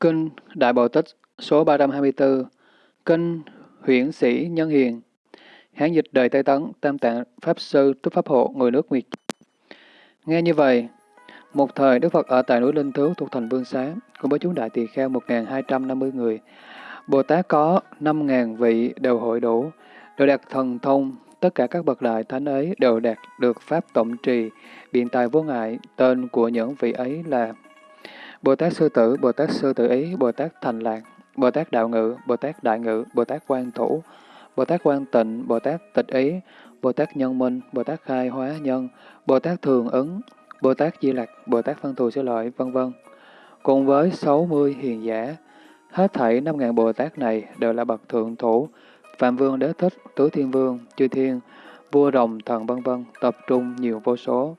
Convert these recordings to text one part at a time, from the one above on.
Kinh Đại Bộ Tích số 324 Kinh Huyển Sĩ Nhân Hiền Hán dịch đời Tây Tấn Tam Tạng Pháp Sư Túc Pháp Hộ Người nước Nguyệt Nghe như vậy, một thời Đức Phật ở tại núi Linh Thứu thuộc thành Vương Xá cùng với chúng đại tỳ kheo 1.250 người. Bồ Tát có 5.000 vị đều hội đủ, đều đạt thần thông, tất cả các bậc đại thánh ấy đều đạt được Pháp tổng trì, biện tài vô ngại, tên của những vị ấy là Bồ Tát Sư Tử, Bồ Tát Sư Tử Ý, Bồ Tát Thành Lạc, Bồ Tát Đạo Ngự, Bồ Tát Đại Ngự, Bồ Tát Quan Thủ, Bồ Tát Quan Tịnh, Bồ Tát Tịch Ý, Bồ Tát Nhân Minh, Bồ Tát Khai Hóa Nhân, Bồ Tát Thường Ứng, Bồ Tát Di Lặc, Bồ Tát Văn Thù Sư Lợi, vân vân. Cùng với 60 hiền giả, hết thảy 5.000 Bồ Tát này đều là bậc thượng thủ, Phạm Vương Đế Thích, Tứ Thiên Vương, Chư Thiên, Vua Rồng, Thần vân vân tập trung nhiều vô số.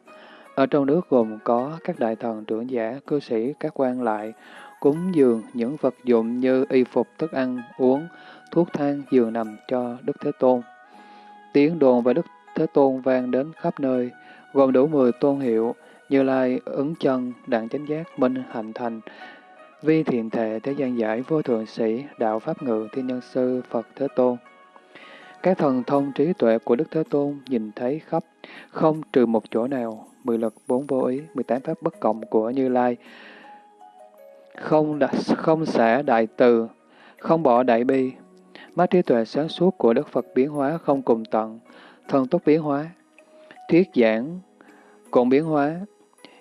Ở trong nước gồm có các đại thần trưởng giả, cư sĩ, các quan lại, cúng dường những vật dụng như y phục, thức ăn, uống, thuốc thang, giường nằm cho Đức Thế Tôn. Tiếng đồn về Đức Thế Tôn vang đến khắp nơi, gồm đủ 10 tôn hiệu, như Lai, ứng chân, đặng chánh giác, minh, hạnh thành, vi thiện thệ, thế gian giải, vô thượng sĩ, đạo pháp ngự, thiên nhân sư, Phật Thế Tôn. Các thần thông trí tuệ của Đức Thế Tôn nhìn thấy khắp, không trừ một chỗ nào, mười lực, bốn vô ý, mười tám pháp bất cộng của Như Lai, không, đã, không xả đại từ, không bỏ đại bi. Mắt trí tuệ sáng suốt của Đức Phật biến hóa không cùng tận, thần tốt biến hóa, thuyết giảng cùng biến hóa,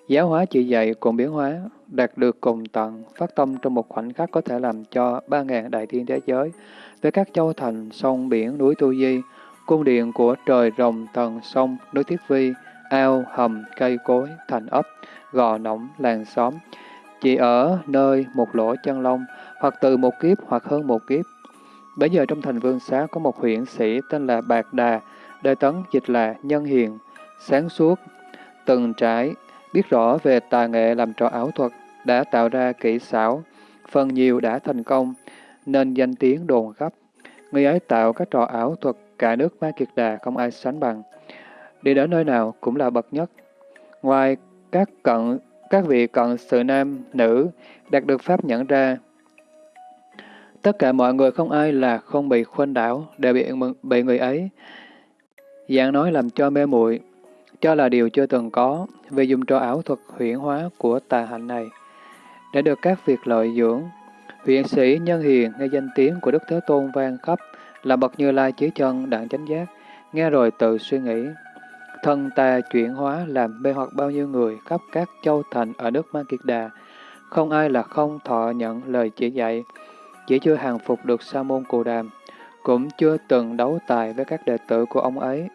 giáo hóa chỉ dạy cùng biến hóa, đạt được cùng tận, phát tâm trong một khoảnh khắc có thể làm cho ba ngàn đại thiên thế giới, về các châu thành, sông, biển, núi Tu Di, cung điện của trời, rồng, thần, sông, núi Thiết Vi, ao, hầm, cây cối, thành ấp, gò nỏng, làng xóm, chỉ ở nơi một lỗ chân lông, hoặc từ một kiếp hoặc hơn một kiếp. Bây giờ trong thành vương xá có một huyện sĩ tên là Bạc Đà, đời tấn dịch là Nhân Hiền, sáng suốt, từng trải, biết rõ về tà nghệ làm trò ảo thuật, đã tạo ra kỹ xảo, phần nhiều đã thành công, nên danh tiếng đồn khắp. Người ấy tạo các trò ảo thuật, cả nước Ma Kiệt Đà không ai sánh bằng. Đi đến nơi nào cũng là bậc nhất. Ngoài các cận các vị cận sự nam, nữ đạt được pháp nhận ra. Tất cả mọi người không ai là không bị khuynh đảo, đều bị, bị người ấy. Dạng nói làm cho mê muội cho là điều chưa từng có, vì dùng trò ảo thuật huyển hóa của tà hạnh này. Để được các việc lợi dưỡng, Viện sĩ nhân hiền nghe danh tiếng của Đức Thế Tôn vang khắp, là bậc như lai chí chân đặng chánh giác, nghe rồi tự suy nghĩ. Thân ta chuyển hóa làm mê hoặc bao nhiêu người khắp các châu thành ở nước Ma Kiệt Đà, không ai là không thọ nhận lời chỉ dạy, chỉ chưa hàng phục được Sa môn Cù Đàm, cũng chưa từng đấu tài với các đệ tử của ông ấy.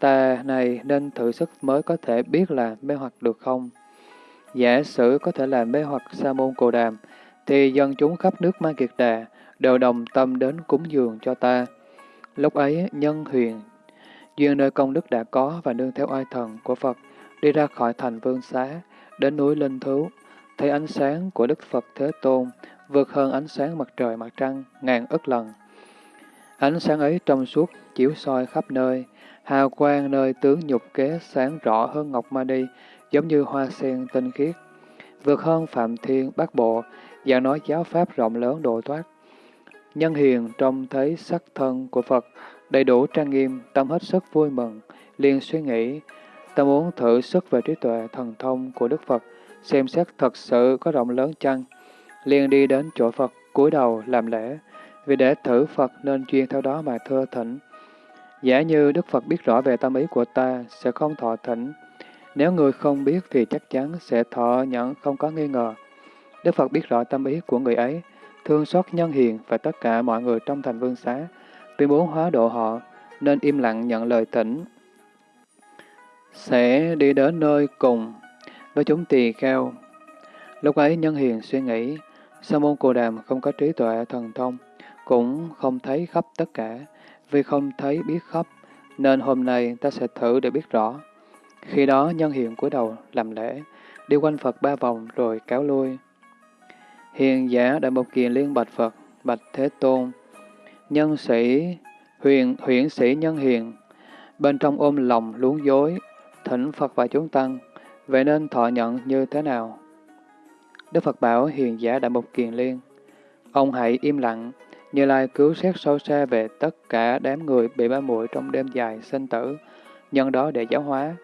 Ta này nên thử sức mới có thể biết là mê hoặc được không? Giả sử có thể là mê hoặc Sa môn Cù Đàm, thì dân chúng khắp nước Ma Kiệt Đà đều đồng tâm đến cúng dường cho ta. Lúc ấy, nhân huyền Duyên nơi công đức đã có và nương theo oai thần của Phật, đi ra khỏi thành vương xá, đến núi Linh Thú, thấy ánh sáng của Đức Phật Thế Tôn vượt hơn ánh sáng mặt trời mặt trăng ngàn ức lần. Ánh sáng ấy trong suốt, chiếu soi khắp nơi, hào quang nơi tướng nhục kế sáng rõ hơn ngọc ma đi, giống như hoa sen tinh khiết. Vượt hơn Phạm Thiên Bát Bộ, và nói giáo pháp rộng lớn độ thoát. Nhân hiền trông thấy sắc thân của Phật, đầy đủ trang nghiêm, tâm hết sức vui mừng, liền suy nghĩ, ta muốn thử sức về trí tuệ thần thông của Đức Phật, xem xét thật sự có rộng lớn chăng, liền đi đến chỗ Phật, cúi đầu làm lễ, vì để thử Phật nên chuyên theo đó mà thưa thỉnh. Giả như Đức Phật biết rõ về tâm ý của ta, sẽ không thọ thỉnh. Nếu người không biết thì chắc chắn sẽ thọ nhận không có nghi ngờ. Đức Phật biết rõ tâm ý của người ấy, thương xót nhân hiền và tất cả mọi người trong thành vương xá, vì bố hóa độ họ, nên im lặng nhận lời tỉnh Sẽ đi đến nơi cùng với chúng tỳ kheo. Lúc ấy nhân hiền suy nghĩ, Sa môn cù Đàm không có trí tuệ thần thông, cũng không thấy khắp tất cả, vì không thấy biết khắp, nên hôm nay ta sẽ thử để biết rõ. Khi đó nhân hiền cúi đầu làm lễ, đi quanh Phật ba vòng rồi kéo lui. Hiền giả Đại Mục Kiền liên bạch Phật, bạch Thế Tôn, nhân sĩ, huyền huyển sĩ nhân hiền, bên trong ôm lòng luống dối, thỉnh Phật và chúng tăng, vậy nên thọ nhận như thế nào? Đức Phật bảo hiền giả Đại Mục Kiền Liên, ông hãy im lặng, Như Lai cứu xét sâu xa về tất cả đám người bị ba muội trong đêm dài sinh tử, nhân đó để giáo hóa,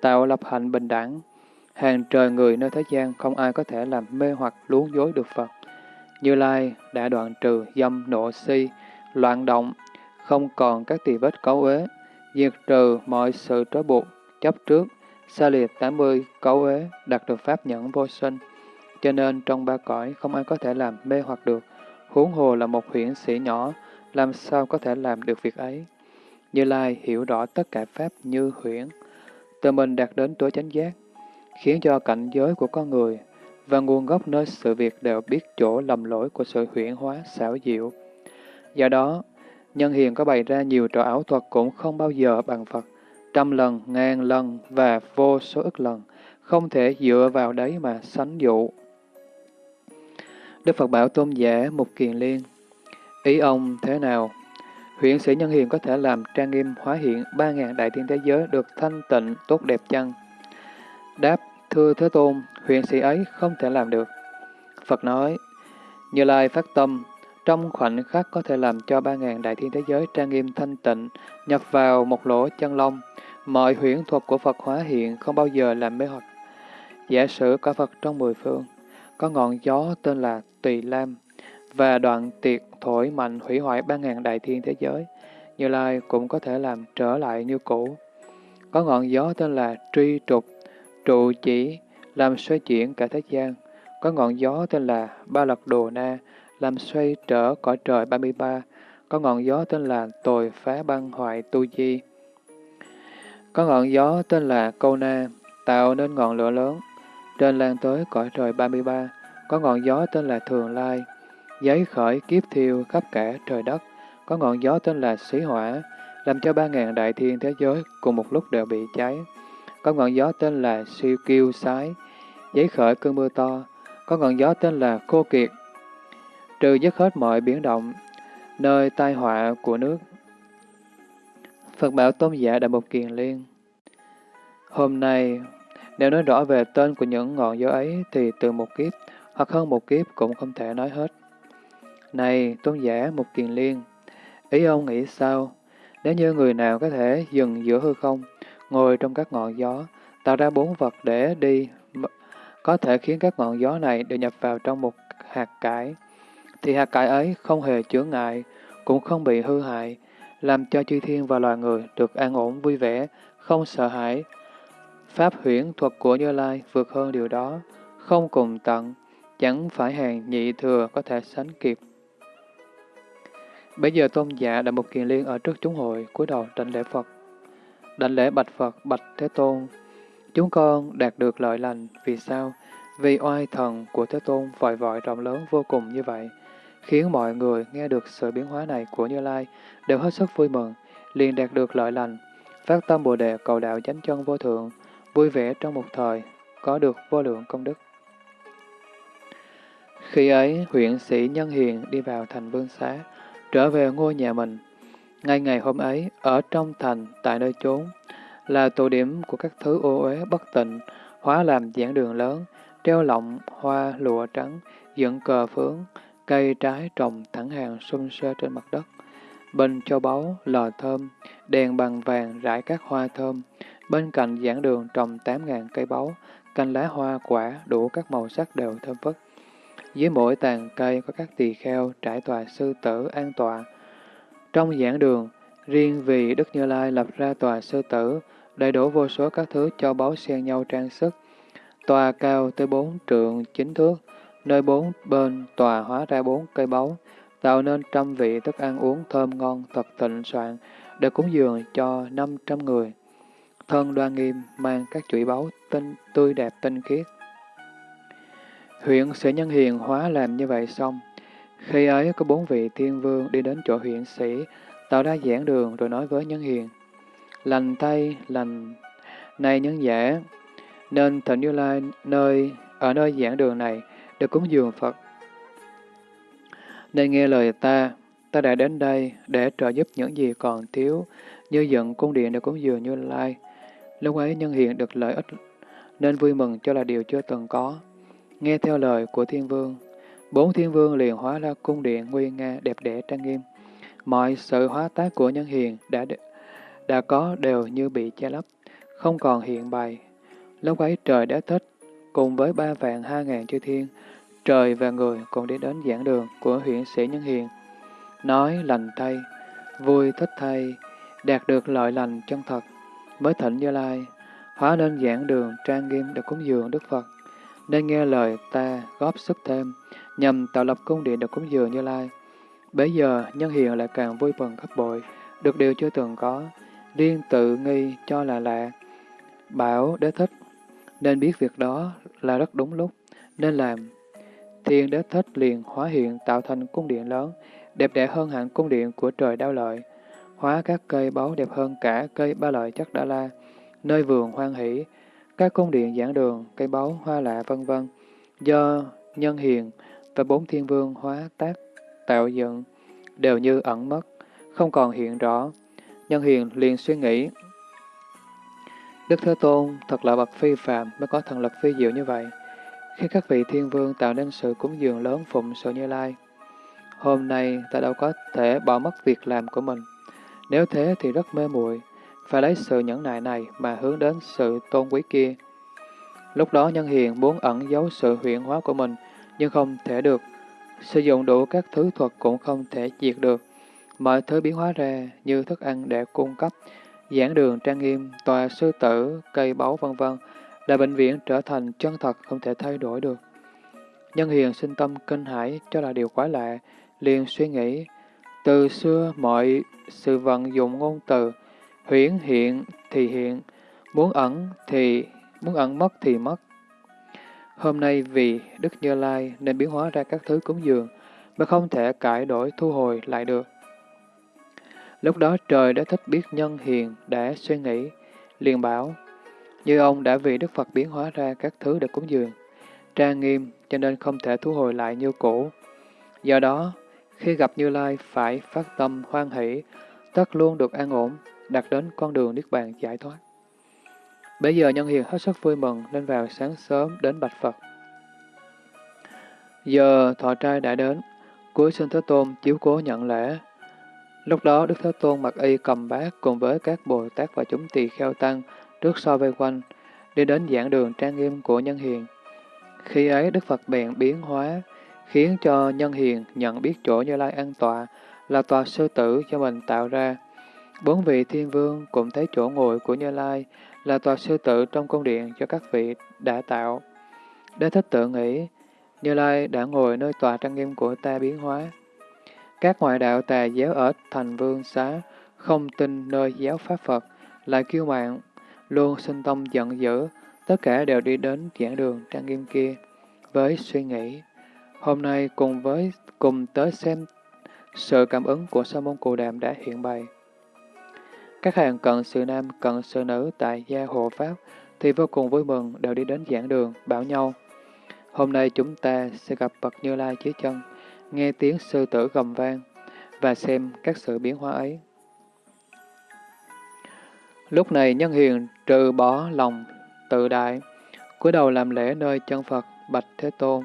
tạo lập hạnh bình đẳng. Hàng trời người nơi thế gian không ai có thể làm mê hoặc luống dối được Phật. Như Lai đã đoạn trừ dâm nộ si, loạn động, không còn các tỳ vết cấu uế, diệt trừ mọi sự trói buộc, chấp trước, xa liệt 80 cấu uế, đạt được pháp nhẫn vô sinh. Cho nên trong ba cõi không ai có thể làm mê hoặc được, huống hồ là một huyễn sĩ nhỏ, làm sao có thể làm được việc ấy. Như Lai hiểu rõ tất cả pháp như huyễn, tự mình đạt đến tối chánh giác, khiến cho cảnh giới của con người và nguồn gốc nơi sự việc đều biết chỗ lầm lỗi của sự huyễn hóa xảo diệu. Do đó, nhân hiền có bày ra nhiều trò ảo thuật cũng không bao giờ bằng Phật, trăm lần, ngàn lần và vô số ức lần, không thể dựa vào đấy mà sánh dụ. Đức Phật bảo tôn giả Mục Kiền Liên, ý ông thế nào? Huyện sĩ nhân hiền có thể làm trang nghiêm hóa hiện ba ngàn đại thiên thế giới được thanh tịnh tốt đẹp chăng? Đáp, thưa Thế Tôn, huyện sĩ ấy không thể làm được. Phật nói, Như Lai phát tâm, trong khoảnh khắc có thể làm cho ba ngàn đại thiên thế giới trang nghiêm thanh tịnh, nhập vào một lỗ chân lông. Mọi huyễn thuật của Phật hóa hiện không bao giờ làm mê hoặc. Giả sử có Phật trong mười phương, có ngọn gió tên là Tỳ Lam, và đoạn tiệt thổi mạnh hủy hoại ba ngàn đại thiên thế giới, Như Lai cũng có thể làm trở lại như cũ. Có ngọn gió tên là Tri Trục, trụ chỉ, làm xoay chuyển cả thế gian. Có ngọn gió tên là Ba Lật Đồ Na, làm xoay trở cõi trời 33. Có ngọn gió tên là Tồi Phá Băng Hoại Tu Di. Có ngọn gió tên là Câu Na, tạo nên ngọn lửa lớn, trên lan tới cõi trời 33. Có ngọn gió tên là Thường Lai, giấy khởi kiếp thiêu khắp cả trời đất. Có ngọn gió tên là Xí Hỏa, làm cho ba ngàn đại thiên thế giới cùng một lúc đều bị cháy. Có ngọn gió tên là Siêu Kiêu Sái, giấy khởi cơn mưa to. Có ngọn gió tên là Khô Kiệt, trừ dứt hết mọi biến động, nơi tai họa của nước. Phật bảo tôn giả Đại Mục Kiền Liên Hôm nay, nếu nói rõ về tên của những ngọn gió ấy thì từ một kiếp hoặc hơn một kiếp cũng không thể nói hết. Này, tôn giả Mục Kiền Liên, ý ông nghĩ sao? Nếu như người nào có thể dừng giữa hư không, ngồi trong các ngọn gió, tạo ra bốn vật để đi, có thể khiến các ngọn gió này đều nhập vào trong một hạt cải, thì hạt cải ấy không hề chướng ngại, cũng không bị hư hại, làm cho chư thiên và loài người được an ổn vui vẻ, không sợ hãi. Pháp huyễn thuật của Như Lai vượt hơn điều đó, không cùng tận, chẳng phải hàng nhị thừa có thể sánh kịp. Bây giờ tôn giả đã một kiền liên ở trước chúng hội, cúi đầu đảnh lễ Phật. Đảnh lễ bạch Phật, bạch Thế Tôn. Chúng con đạt được lợi lành, vì sao? Vì oai thần của Thế Tôn vội vội rộng lớn vô cùng như vậy, khiến mọi người nghe được sự biến hóa này của Như Lai đều hết sức vui mừng, liền đạt được lợi lành, phát tâm Bồ Đề cầu đạo chánh chân vô thượng, vui vẻ trong một thời, có được vô lượng công đức. Khi ấy, huyện sĩ Nhân Hiền đi vào thành Vương Xá, trở về ngôi nhà mình. Ngay ngày hôm ấy, ở trong thành, tại nơi chốn, là tụ điểm của các thứ ô uế bất tịnh, hóa làm giảng đường lớn, treo lọng, hoa, lụa trắng, dựng cờ phướng, cây trái trồng thẳng hàng xung xê trên mặt đất. Bên châu báu, lò thơm, đèn bằng vàng rải các hoa thơm. Bên cạnh giảng đường trồng tám ngàn cây báu, canh lá hoa quả đủ các màu sắc đều thơm phức. Dưới mỗi tàn cây có các tỳ kheo trải tòa sư tử an tọa. Trong giảng đường, riêng vì Đức Như Lai lập ra tòa sư tử, đầy đủ vô số các thứ cho báu xen nhau trang sức. Tòa cao tới bốn trượng chính thước, nơi bốn bên tòa hóa ra bốn cây báu, tạo nên trăm vị thức ăn uống thơm ngon thật thịnh soạn, để cúng dường cho năm trăm người. Thân đoan nghiêm mang các chuỗi báu tinh tươi đẹp tinh khiết, Huyện sĩ nhân hiền hóa làm như vậy xong. Khi ấy có bốn vị thiên vương đi đến chỗ huyện sĩ, tạo ra giảng đường rồi nói với nhân hiền. Lành tay, lành này nhân giả, nên thịnh Như Lai nơi ở nơi giảng đường này được cúng dường Phật. Nên nghe lời ta, ta đã đến đây để trợ giúp những gì còn thiếu, như dựng cung điện để cúng dường Như Lai. Lúc ấy nhân hiền được lợi ích, nên vui mừng cho là điều chưa từng có. nghe theo lời của thiên vương. Bốn thiên vương liền hóa ra cung điện nguy nga đẹp đẽ trang nghiêm. Mọi sự hóa tác của nhân hiền đã đã có đều như bị che lấp, không còn hiện bày. Lúc ấy trời đã thích, cùng với ba vạn hai ngàn chư thiên, trời và người cùng đi đến giảng đường của huyện sĩ Nhân Hiền. Nói lành thay, vui thích thay, đạt được lợi lành chân thật, mới thịnh Như Lai, hóa nên giảng đường trang nghiêm để cúng dường Đức Phật, nên nghe lời ta góp sức thêm, nhằm tạo lập cung điện được cúng dường Như Lai. Bây giờ nhân hiền lại càng vui mừng gấp bội, được điều chưa từng có, liên tự nghi cho là lạ. Bảo đế thích, nên biết việc đó là rất đúng lúc, nên làm. Thiên đế thích liền hóa hiện tạo thành cung điện lớn, đẹp đẽ hơn hẳn cung điện của trời đao lợi, hóa các cây báu đẹp hơn cả cây ba lợi chắc đa la, nơi vườn hoan hỷ, các cung điện giảng đường, cây báu, hoa lạ vân vân do nhân hiền và bốn thiên vương hóa tác tạo dựng đều như ẩn mất, không còn hiện rõ. Nhân hiền liền suy nghĩ, Đức Thế Tôn thật là bậc phi phạm mới có thần lực phi diệu như vậy. Khi các vị thiên vương tạo nên sự cúng dường lớn phụng sự như lai, hôm nay ta đâu có thể bỏ mất việc làm của mình. Nếu thế thì rất mê muội phải lấy sự nhẫn nại này mà hướng đến sự tôn quý kia. Lúc đó nhân hiền muốn ẩn giấu sự huyện hóa của mình, nhưng không thể được. Sử dụng đủ các thứ thuật cũng không thể diệt được. Mọi thứ biến hóa ra như thức ăn để cung cấp, giảng đường trang nghiêm, tòa sư tử, cây báu vân vân là bệnh viện trở thành chân thật không thể thay đổi được. Nhân hiền sinh tâm kinh hãi cho là điều quái lạ, liền suy nghĩ, từ xưa mọi sự vận dụng ngôn từ, huyễn hiện thì hiện, muốn ẩn thì muốn ẩn mất thì mất. Hôm nay vì Đức Như Lai nên biến hóa ra các thứ cúng dường, mà không thể cải đổi thu hồi lại được. Lúc đó trời đã thích biết nhân hiền đã suy nghĩ, liền bảo, như ông đã vì Đức Phật biến hóa ra các thứ để cúng dường, trang nghiêm cho nên không thể thu hồi lại như cũ. Do đó, khi gặp Như Lai phải phát tâm hoan hỷ, tất luôn được an ổn, đặt đến con đường Niết Bàn giải thoát. Bây giờ nhân hiền hết sức vui mừng nên vào sáng sớm đến bạch Phật. Giờ thọ trai đã đến, cuối sinh Thế Tôn chiếu cố nhận lễ. Lúc đó Đức Thế Tôn mặc y cầm bát cùng với các Bồ Tát và chúng tỳ kheo tăng trước so vây quanh, đi đến giảng đường trang nghiêm của nhân hiền. Khi ấy Đức Phật bèn biến hóa, khiến cho nhân hiền nhận biết chỗ Như Lai an tọa là tòa sư tử cho mình tạo ra. Bốn vị thiên vương cũng thấy chỗ ngồi của Như Lai là tòa sư tử trong cung điện cho các vị đã tạo. Đế thích tự nghĩ, Như Lai đã ngồi nơi tòa trang nghiêm của ta biến hóa. Các ngoại đạo tà giáo ở thành vương xá, không tin nơi giáo pháp Phật, lại kiêu mạng, luôn sinh tâm giận dữ, tất cả đều đi đến giảng đường trang nghiêm kia, với suy nghĩ. Hôm nay cùng với cùng tới xem sự cảm ứng của Sa môn Cù Đàm đã hiện bày. Các hàng cận sự nam, cận sự nữ tại gia hộ Pháp thì vô cùng vui mừng đều đi đến giảng đường, bảo nhau. Hôm nay chúng ta sẽ gặp bậc Như Lai dưới chân, nghe tiếng sư tử gầm vang và xem các sự biến hóa ấy. Lúc này nhân hiền trừ bỏ lòng tự đại, cúi đầu làm lễ nơi chân Phật Bạch Thế Tôn.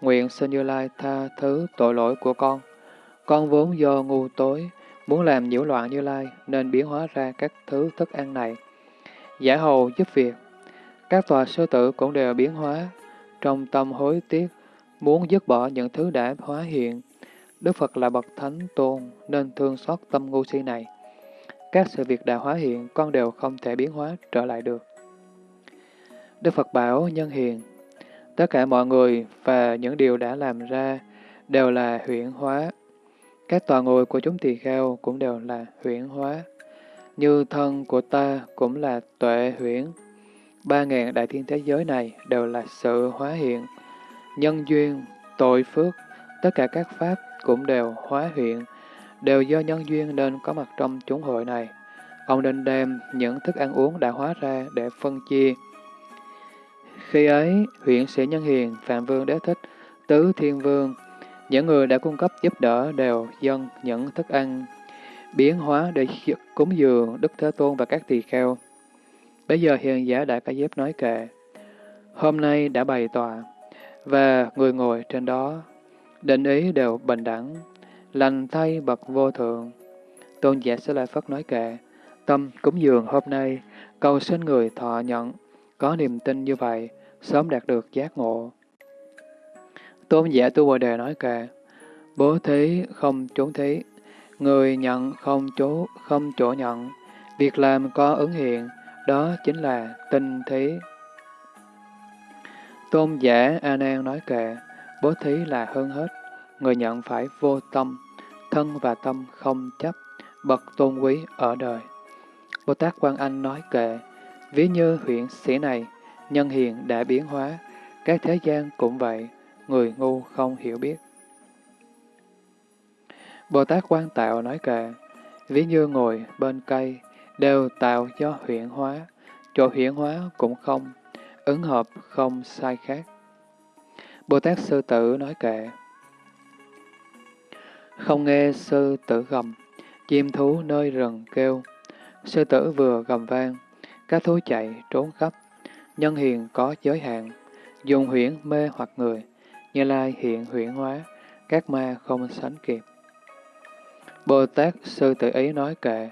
Nguyện xin Như Lai tha thứ tội lỗi của con. Con vốn do ngu tối, muốn làm nhiễu loạn Như Lai nên biến hóa ra các thứ thức ăn này. Giả hầu giúp việc. Các tòa sư tử cũng đều biến hóa, trong tâm hối tiếc, muốn dứt bỏ những thứ đã hóa hiện. Đức Phật là bậc thánh tôn nên thương xót tâm ngu si này. Các sự việc đã hóa hiện con đều không thể biến hóa trở lại được. Đức Phật bảo nhân hiền, tất cả mọi người và những điều đã làm ra đều là huyễn hóa. Các tòa ngồi của chúng tỳ kheo cũng đều là huyễn hóa. Như thân của ta cũng là tuệ huyễn. Ba ngàn đại thiên thế giới này đều là sự hóa hiện. Nhân duyên, tội phước, tất cả các pháp cũng đều hóa hiện đều do nhân duyên nên có mặt trong chúng hội này. Ông nên đem những thức ăn uống đã hóa ra để phân chia. Khi ấy, huyện sĩ Nhân Hiền, Phạm Vương Đế Thích, Tứ Thiên Vương, những người đã cung cấp giúp đỡ đều dân những thức ăn biến hóa để cúng dường Đức Thế Tôn và các tỳ kheo. Bây giờ hiền giả Đại Ca Diếp nói kệ, Hôm nay đã bày tòa, và người ngồi trên đó, định ý đều bình đẳng, lành thay bậc vô thượng. Tôn giả sẽ lại Phất nói kệ, tâm cúng dường hôm nay, cầu xin người thọ nhận, có niềm tin như vậy, sớm đạt được giác ngộ. Tôn giả Tu Bồ Đề nói kệ, bố thí không trốn thí, người nhận không chỗ, không chỗ nhận, việc làm có ứng hiện, đó chính là tinh thí. Tôn giả A Nan nói kệ, bố thí là hơn hết, người nhận phải vô tâm, thân và tâm không chấp, bậc tôn quý ở đời. Bồ Tát Quan Anh nói kệ, ví như huyện sĩ này, nhân hiền đã biến hóa, các thế gian cũng vậy, người ngu không hiểu biết. Bồ Tát Quan Tạo nói kệ, ví như ngồi bên cây, đều tạo do huyện hóa, chỗ huyện hóa cũng không, ứng hợp không sai khác. Bồ Tát Sư Tử nói kệ, không nghe sư tử gầm, chim thú nơi rừng kêu, sư tử vừa gầm vang, các thú chạy trốn khắp, nhân hiền có giới hạn, dùng huyễn mê hoặc người, như lai hiện huyễn hóa, các ma không sánh kịp. Bồ Tát Sư Tử Ý nói kệ,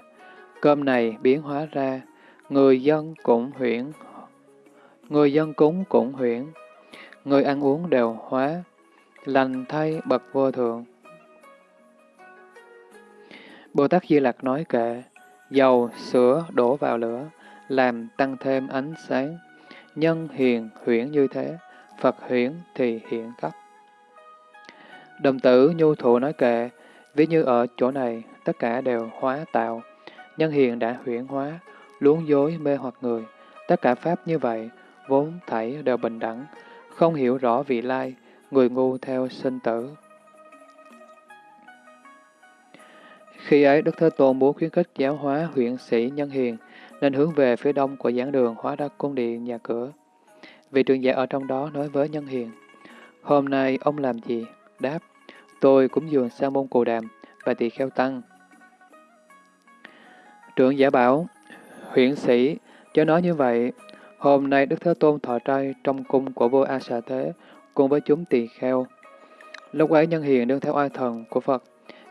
cơm này biến hóa ra, người dân cũng huyễn, người dân cúng cũng huyễn, người ăn uống đều hóa, lành thay bậc vô thượng. Bồ Tát Di Lặc nói kệ, dầu, sữa đổ vào lửa, làm tăng thêm ánh sáng, nhân hiền huyễn như thế, Phật huyễn thì hiện cấp. Đồng tử nhu thụ nói kệ, ví như ở chỗ này, tất cả đều hóa tạo, nhân hiền đã huyễn hóa, luống dối mê hoặc người, tất cả pháp như vậy, vốn thảy đều bình đẳng, không hiểu rõ vị lai, người ngu theo sinh tử. Khi ấy, Đức Thế Tôn muốn khuyến khích giáo hóa huyện sĩ nhân hiền, nên hướng về phía đông của giảng đường hóa ra cung điện nhà cửa. Vị trường giả ở trong đó nói với nhân hiền, Hôm nay ông làm gì? Đáp, tôi cũng dường sa môn cù đàm và tỳ kheo tăng. Trưởng giả bảo, huyện sĩ, cho nói như vậy, hôm nay Đức Thế Tôn thọ trai trong cung của vua A Xà Thế cùng với chúng tỳ kheo. Lúc ấy nhân hiền đương theo oai thần của Phật,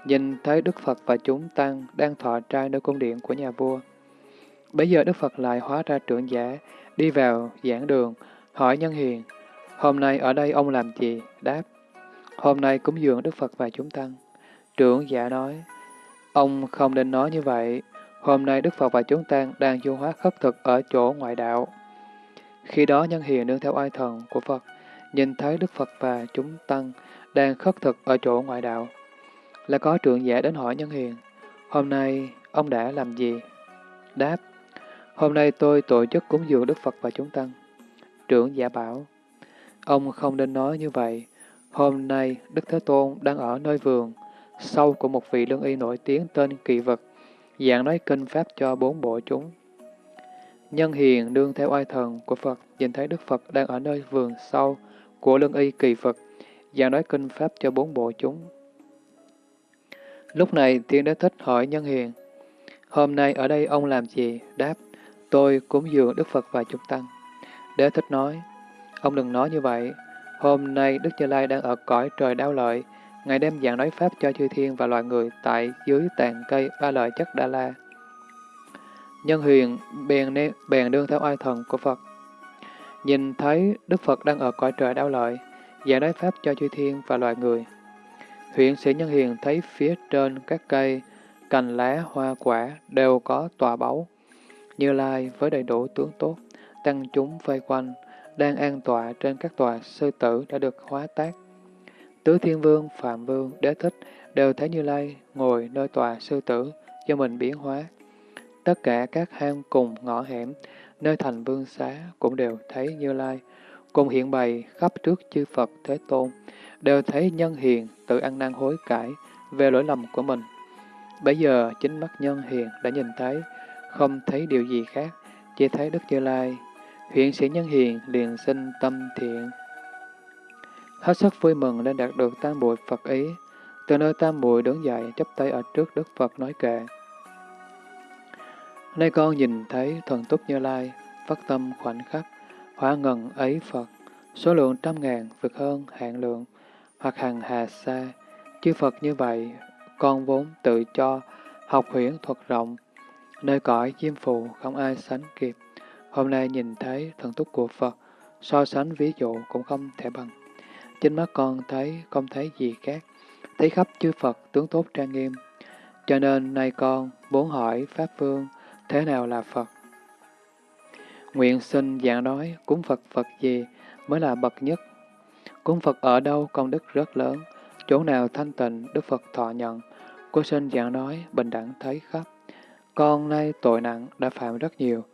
nhìn thấy Đức Phật và chúng tăng đang thọ trai nơi cung điện của nhà vua. Bây giờ Đức Phật lại hóa ra trưởng giả, đi vào giảng đường, hỏi nhân hiền, hôm nay ở đây ông làm gì? Đáp, hôm nay cúng dường Đức Phật và chúng tăng. Trưởng giả nói, ông không nên nói như vậy, hôm nay Đức Phật và chúng tăng đang du hóa khất thực ở chỗ ngoại đạo. Khi đó nhân hiền nương theo oai thần của Phật, nhìn thấy Đức Phật và chúng tăng đang khất thực ở chỗ ngoại đạo. Là có trưởng giả đến hỏi nhân hiền, hôm nay ông đã làm gì? Đáp, hôm nay tôi tổ chức cúng dường Đức Phật và chúng tăng. Trưởng giả bảo, ông không nên nói như vậy, hôm nay Đức Thế Tôn đang ở nơi vườn, sau của một vị lương y nổi tiếng tên Kỳ Vật, dạng nói kinh pháp cho bốn bộ chúng. Nhân hiền đương theo oai thần của Phật, nhìn thấy Đức Phật đang ở nơi vườn sau của lương y Kỳ Phật, và nói kinh pháp cho bốn bộ chúng. Lúc này Thiên Đế Thích hỏi Nhân Hiền, Hôm nay ở đây ông làm gì? Đáp, tôi cúng dường Đức Phật và chúng tăng. Đế Thích nói, ông đừng nói như vậy. Hôm nay Đức Như Lai đang ở cõi trời đau lợi, Ngài đem giảng nói Pháp cho chư thiên và loài người tại dưới tàn cây ba lợi chất Đa La. Nhân huyền bèn, nê, bèn đương theo oai thần của Phật. Nhìn thấy Đức Phật đang ở cõi trời đau lợi, giảng nói Pháp cho chư thiên và loài người. Huyện sĩ Nhân Hiền thấy phía trên các cây, cành lá, hoa quả đều có tòa báu. Như Lai với đầy đủ tướng tốt, tăng chúng vây quanh, đang an tọa trên các tòa sư tử đã được hóa tác. Tứ Thiên Vương, Phạm Vương, Đế Thích đều thấy Như Lai ngồi nơi tòa sư tử do mình biến hóa. Tất cả các hang cùng ngõ hẻm, nơi thành vương xá cũng đều thấy Như Lai, cùng hiện bày khắp trước chư Phật Thế Tôn, đều thấy nhân hiền tự ăn năn hối cải về lỗi lầm của mình. Bây giờ chính mắt nhân hiền đã nhìn thấy, không thấy điều gì khác, chỉ thấy Đức Như Lai. hiện sĩ nhân hiền liền sinh tâm thiện. Hết sức vui mừng nên đạt được tam bụi Phật ý. Từ nơi tam bụi đứng dậy chấp tay ở trước Đức Phật nói kệ. Nay con nhìn thấy thần túc Như Lai, phát tâm khoảnh khắc, hóa ngần ấy Phật, số lượng trăm ngàn vượt hơn hạn lượng, hoặc hàng hà xa. Chư Phật như vậy, con vốn tự cho, học huyễn thuật rộng, nơi cõi chim phù không ai sánh kịp. Hôm nay nhìn thấy thần túc của Phật, so sánh ví dụ cũng không thể bằng. Chính mắt con thấy không thấy gì khác, thấy khắp chư Phật tướng tốt trang nghiêm. Cho nên nay con muốn hỏi Pháp Vương thế nào là Phật? Nguyện sinh dạng nói cúng Phật Phật gì mới là bậc nhất. Cúng Phật ở đâu công đức rất lớn, chỗ nào thanh tịnh Đức Phật thọ nhận. Cô sinh dạng nói bình đẳng thấy khắp. Con nay tội nặng đã phạm rất nhiều.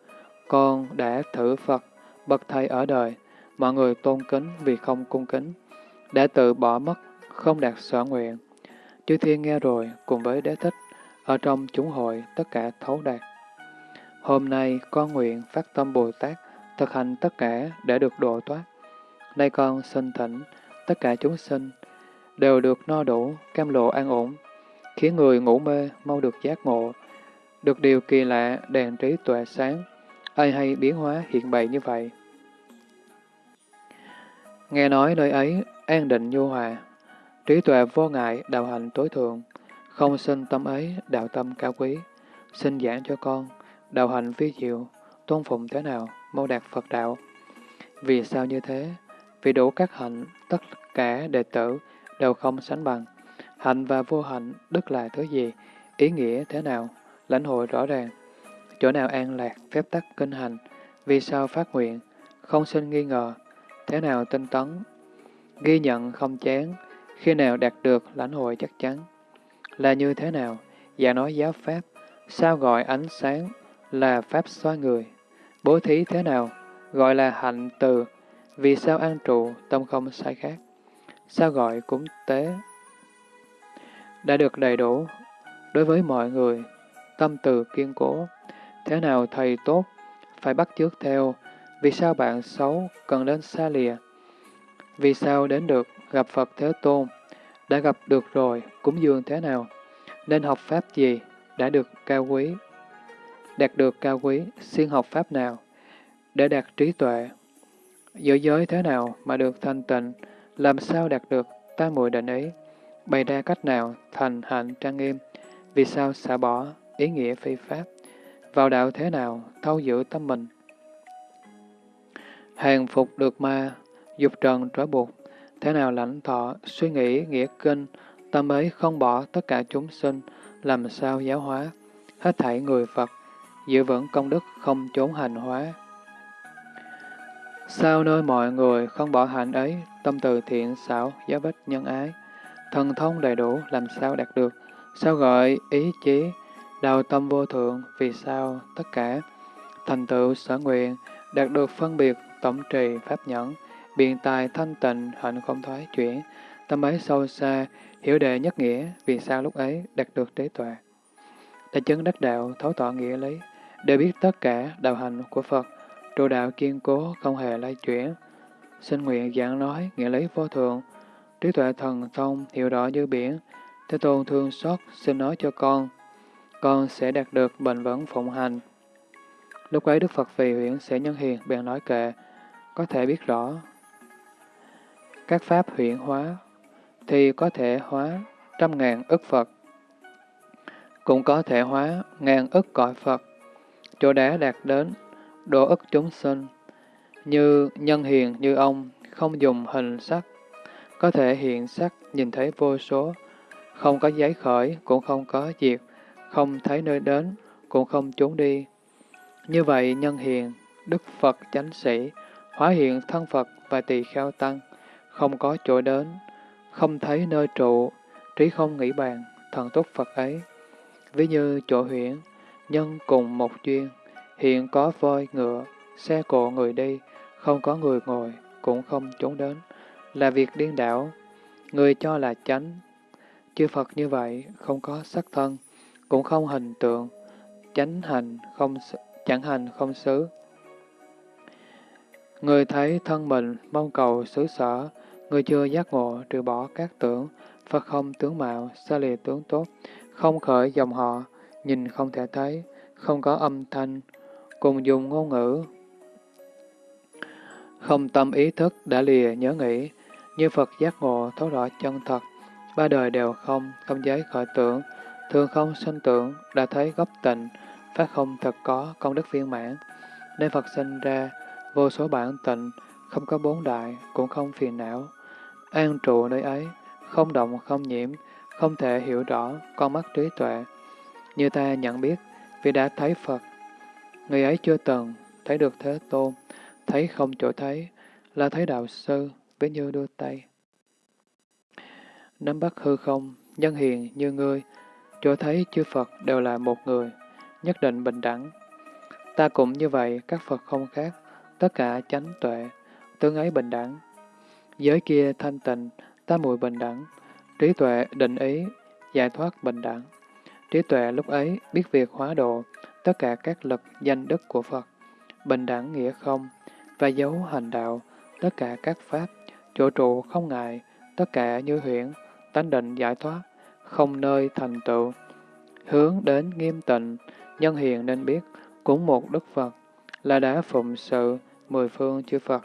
Con đã thử Phật, bậc thầy ở đời, mọi người tôn kính vì không cung kính, đã tự bỏ mất, không đạt sở nguyện. Chư thiên nghe rồi, cùng với đế thích, ở trong chúng hội tất cả thấu đạt. Hôm nay con nguyện phát tâm Bồ Tát, thực hành tất cả để được độ thoát. Nay con xin thỉnh tất cả chúng sinh đều được no đủ, cam lộ an ổn, khiến người ngủ mê mau được giác ngộ, được điều kỳ lạ đèn trí tuệ sáng, ai hay biến hóa hiện bày như vậy. Nghe nói nơi ấy an định nhu hòa, trí tuệ vô ngại đạo hành tối thượng, không sinh tâm ấy đạo tâm cao quý, xin giảng cho con, đạo hành vi diệu, tôn phụng thế nào, mau đạt Phật đạo. Vì sao như thế? Vì đủ các hạnh, tất cả đệ tử đều không sánh bằng. Hạnh và vô hạnh, đức là thứ gì? Ý nghĩa thế nào? Lãnh hội rõ ràng. Chỗ nào an lạc, phép tắc kinh hành? Vì sao phát nguyện? Không sinh nghi ngờ. Thế nào tinh tấn? Ghi nhận không chán. Khi nào đạt được lãnh hội chắc chắn? Là như thế nào? giả nói giáo pháp. Sao gọi ánh sáng là pháp xoa người? Bố thí thế nào? Gọi là hạnh từ. Vì sao an trụ, tâm không sai khác? Sao gọi cúng tế? Đã được đầy đủ, đối với mọi người, tâm từ kiên cố. Thế nào thầy tốt, phải bắt chước theo, vì sao bạn xấu cần đến xa lìa? Vì sao đến được gặp Phật Thế Tôn? Đã gặp được rồi, cúng dường thế nào? Nên học Pháp gì? Đã được cao quý? Đạt được cao quý, siêng học Pháp nào? Để đạt trí tuệ. Giữa giới thế nào mà được thanh tịnh? Làm sao đạt được ta muội định ý? Bày ra cách nào thành hạnh trang nghiêm? Vì sao xả bỏ ý nghĩa phi pháp? Vào đạo thế nào thâu giữ tâm mình? Hàng phục được ma, dục trần trói buộc, thế nào lãnh thọ, suy nghĩ, nghĩa kinh, tâm ấy không bỏ tất cả chúng sinh, làm sao giáo hóa, hết thảy người Phật, giữ vững công đức không trốn hành hóa. Sao nơi mọi người không bỏ hạnh ấy, tâm từ thiện xảo, giáo bích nhân ái, thần thông đầy đủ, làm sao đạt được, sao gọi ý chí, đào tâm vô thượng, vì sao tất cả, thành tựu sở nguyện, đạt được phân biệt, tổng trì, pháp nhẫn, biện tài thanh tịnh, hạnh không thoái chuyển, tâm ấy sâu xa, hiểu đệ nhất nghĩa, vì sao lúc ấy đạt được trí tuệ. Đã chứng đắc đạo, thấu tỏ nghĩa lý, để biết tất cả đạo hành của Phật, trụ đạo kiên cố, không hề lay chuyển. Xin nguyện giảng nói, nghĩa lý vô thượng, trí tuệ thần thông, hiểu rõ như biển. Thế Tôn thương xót, xin nói cho con, con sẽ đạt được bền vững phụng hành. Lúc ấy Đức Phật vì huyện sẽ nhân hiền, bèn nói kệ, có thể biết rõ. Các pháp huyện hóa, thì có thể hóa trăm ngàn ức Phật, cũng có thể hóa ngàn ức cõi Phật, chỗ đã đạt đến độ ức chúng sinh, như nhân hiền như ông, không dùng hình sắc, có thể hiện sắc nhìn thấy vô số, không có giấy khởi, cũng không có diệt, không thấy nơi đến, cũng không trốn đi. Như vậy, nhân hiền, Đức Phật chánh sĩ, hóa hiện thân Phật và tỳ kheo tăng, không có chỗ đến, không thấy nơi trụ, trí không nghĩ bàn, thần túc Phật ấy. Ví như chỗ huyễn, nhân cùng một duyên, hiện có voi, ngựa, xe cộ người đi, không có người ngồi, cũng không trốn đến, là việc điên đảo. Người cho là chánh. Chư Phật như vậy, không có sắc thân, cũng không hình tượng, chánh hành không chẳng hành không xứ. Người thấy thân mình mong cầu xứ sở, người chưa giác ngộ trừ bỏ các tưởng, Phật không tướng mạo, xa lìa tướng tốt, không khởi dòng họ, nhìn không thể thấy, không có âm thanh, cùng dùng ngôn ngữ. Không tâm ý thức đã lìa nhớ nghĩ, như Phật giác ngộ thấu rõ chân thật, ba đời đều không, không giấy khởi tưởng, thường không sinh tưởng, đã thấy gốc tịnh, phát không thật có, công đức viên mãn. Nên Phật sinh ra, vô số bản tịnh, không có bốn đại, cũng không phiền não. An trụ nơi ấy, không động không nhiễm, không thể hiểu rõ con mắt trí tuệ. Như ta nhận biết, vì đã thấy Phật, người ấy chưa từng thấy được Thế Tôn, thấy không chỗ thấy, là thấy đạo sư, với như đưa tay. Nắm bắt hư không, nhân hiền như ngươi, chỗ thấy chư Phật đều là một người, nhất định bình đẳng. Ta cũng như vậy, các Phật không khác, tất cả chánh tuệ, tương ấy bình đẳng. Giới kia thanh tịnh, ta muội bình đẳng, trí tuệ định ý, giải thoát bình đẳng. Trí tuệ lúc ấy biết việc hóa độ, tất cả các lực danh đức của Phật, bình đẳng nghĩa không, và dấu hành đạo, tất cả các pháp, chỗ trụ không ngại, tất cả như huyễn, tánh định giải thoát, không nơi thành tựu. Hướng đến nghiêm tịnh, nhân hiền nên biết, cũng một Đức Phật, là đã phụng sự mười phương chư Phật.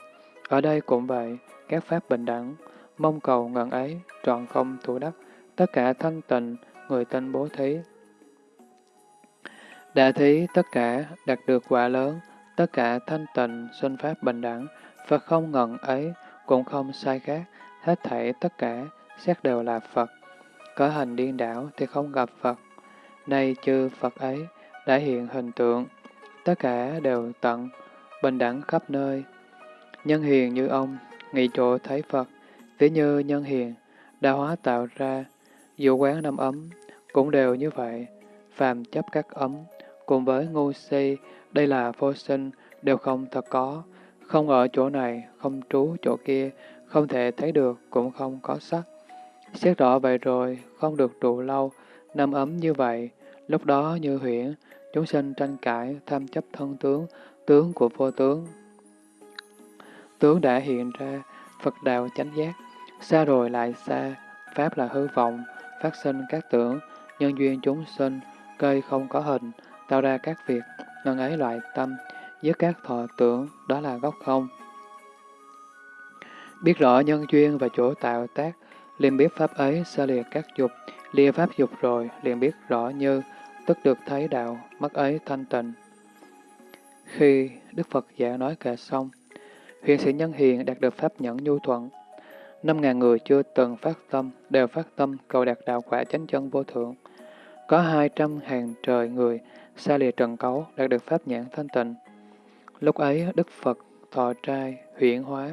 Ở đây cũng vậy, các pháp bình đẳng, mong cầu ngần ấy, trọn không thủ đắc, tất cả thanh tịnh, người tên bố thí. Đã thí tất cả đạt được quả lớn, tất cả thanh tịnh, sinh pháp bình đẳng, Phật không ngần ấy, cũng không sai khác, hết thảy tất cả, xét đều là Phật. Có hành điên đảo thì không gặp Phật. Nay chư Phật ấy đã hiện hình tượng, tất cả đều tận, bình đẳng khắp nơi. Nhân hiền như ông, nghị chỗ thấy Phật, ví như nhân hiền, đã hóa tạo ra, dù quán năm ấm, cũng đều như vậy, phàm chấp các ấm, cùng với ngu si, đây là vô sinh, đều không thật có, không ở chỗ này, không trú chỗ kia, không thể thấy được, cũng không có sắc. Xét rõ vậy rồi, không được trụ lâu, nằm ấm như vậy, lúc đó như huyễn, chúng sinh tranh cãi, tham chấp thân tướng, tướng của vô tướng. Tướng đã hiện ra, Phật đạo chánh giác, xa rồi lại xa, Pháp là hư vọng, phát sinh các tưởng, nhân duyên chúng sinh, cây không có hình, tạo ra các việc, ngân ấy loại tâm, với các thọ tưởng, đó là gốc không. Biết rõ nhân duyên và chỗ tạo tác, liền biết pháp ấy xa lìa các dục, lìa pháp dục rồi, liền biết rõ như, tức được thấy đạo, mắt ấy thanh tịnh. Khi Đức Phật giảng nói kệ xong, huyền sĩ nhân hiền đạt được pháp nhẫn nhu thuận. Năm ngàn người chưa từng phát tâm, đều phát tâm cầu đạt đạo quả chánh chân vô thượng. Có hai trăm hàng trời người xa lìa trần cấu đạt được pháp nhãn thanh tịnh. Lúc ấy, Đức Phật thọ trai, huyển hóa,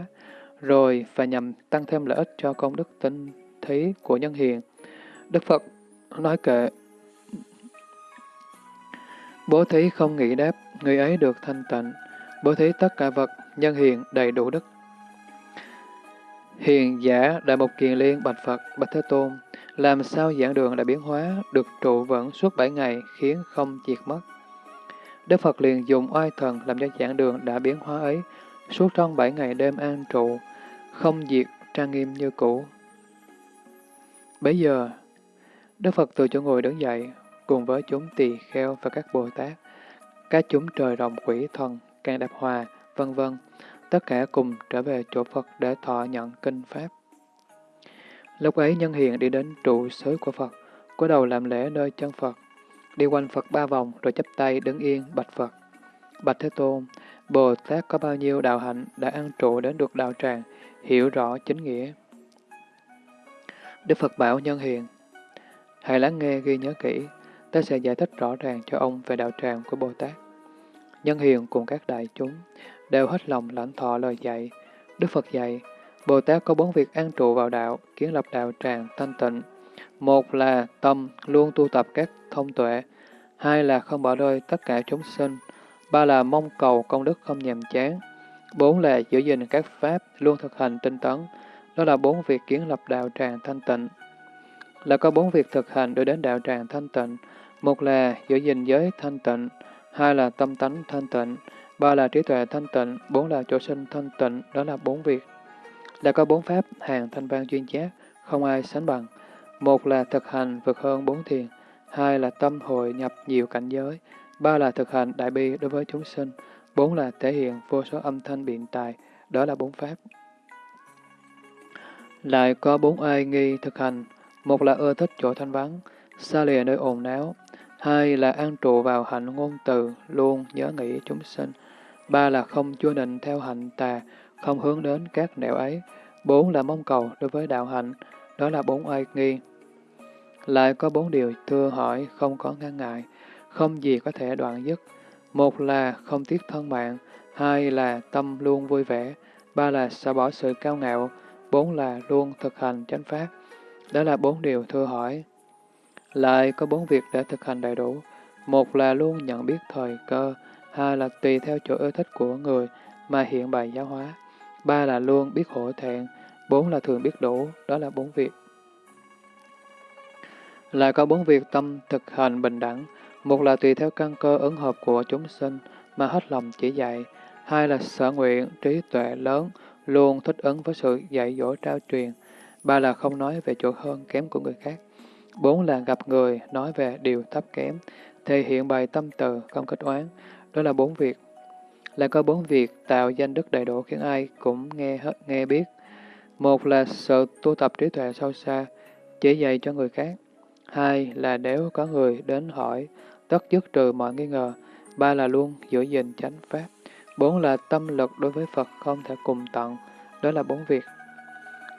rồi và nhằm tăng thêm lợi ích cho công đức tinh thí của nhân hiền. Đức Phật nói kệ, Bố thí không nghĩ đáp, người ấy được thanh tịnh. Bố thí tất cả vật, nhân hiền đầy đủ đức. Hiền giả Đại Mục Kiền Liên Bạch Phật, Bạch Thế Tôn, làm sao giảng đường đã biến hóa, được trụ vững suốt bảy ngày, khiến không diệt mất. Đức Phật liền dùng oai thần làm cho giảng đường đã biến hóa ấy, suốt trong bảy ngày đêm an trụ, không diệt, trang nghiêm như cũ. Bây giờ, Đức Phật từ chỗ ngồi đứng dậy, cùng với chúng tỳ kheo và các Bồ Tát, các chúng trời rồng quỷ thần, càng đạp hòa, vân vân, tất cả cùng trở về chỗ Phật để thọ nhận kinh Pháp. Lúc ấy nhân hiền đi đến trụ xứ của Phật, cúi đầu làm lễ nơi chân Phật, đi quanh Phật ba vòng rồi chắp tay đứng yên bạch Phật. Bạch Thế Tôn, Bồ Tát có bao nhiêu đạo hạnh đã ăn trụ đến được đạo tràng, hiểu rõ chính nghĩa. Đức Phật bảo nhân hiền, hãy lắng nghe ghi nhớ kỹ, ta sẽ giải thích rõ ràng cho ông về đạo tràng của Bồ Tát. Nhân hiền cùng các đại chúng đều hết lòng lãnh thọ lời dạy. Đức Phật dạy, Bồ Tát có bốn việc an trụ vào đạo, kiến lập đạo tràng thanh tịnh. Một là tâm luôn tu tập các thông tuệ, hai là không bỏ rơi tất cả chúng sinh, ba là mong cầu công đức không nhàm chán, bốn là giữ gìn các pháp luôn thực hành tinh tấn. Đó là bốn việc kiến lập đạo tràng thanh tịnh. Là có bốn việc thực hành đưa đến đạo tràng thanh tịnh. Một là giữ gìn giới thanh tịnh, hai là tâm tánh thanh tịnh, ba là trí tuệ thanh tịnh, bốn là chỗ sinh thanh tịnh, đó là bốn việc đã có bốn pháp hàng thanh văn chuyên giác, không ai sánh bằng. Một là thực hành vượt hơn bốn thiền, hai là tâm hội nhập nhiều cảnh giới, ba là thực hành đại bi đối với chúng sinh, bốn là thể hiện vô số âm thanh biện tài đó là bốn pháp. Lại có bốn ai nghi thực hành, một là ưa thích chỗ thanh vắng, xa lìa nơi ồn náo, hai là an trụ vào hạnh ngôn từ, luôn nhớ nghĩ chúng sinh, ba là không chua định theo hạnh tà, không hướng đến các nẻo ấy, bốn là mong cầu đối với đạo hạnh, đó là bốn ai nghi. Lại có bốn điều thưa hỏi không có ngăn ngại, không gì có thể đoạn dứt. Một là không tiếc thân mạng, hai là tâm luôn vui vẻ, ba là xả bỏ sự cao ngạo, bốn là luôn thực hành chánh pháp. Đó là bốn điều thưa hỏi. Lại có bốn việc để thực hành đầy đủ. Một là luôn nhận biết thời cơ, hai là tùy theo chỗ ưa thích của người mà hiện bày giáo hóa, ba là luôn biết hổ thẹn, bốn là thường biết đủ, đó là bốn việc. Lại có bốn việc tâm thực hành bình đẳng, một là tùy theo căn cơ ứng hợp của chúng sinh mà hết lòng chỉ dạy, hai là sở nguyện, trí tuệ lớn, luôn thích ứng với sự dạy dỗ trao truyền, ba là không nói về chỗ hơn kém của người khác, bốn là gặp người nói về điều thấp kém, thể hiện bài tâm từ, không kết oán, đó là bốn việc. Là có bốn việc tạo danh đức đầy đủ khiến ai cũng nghe hết nghe biết. Một là sự tu tập trí tuệ sâu xa, chỉ dạy cho người khác. Hai là nếu có người đến hỏi, tất dứt trừ mọi nghi ngờ. Ba là luôn giữ gìn chánh pháp. Bốn là tâm lực đối với Phật không thể cùng tận. Đó là bốn việc.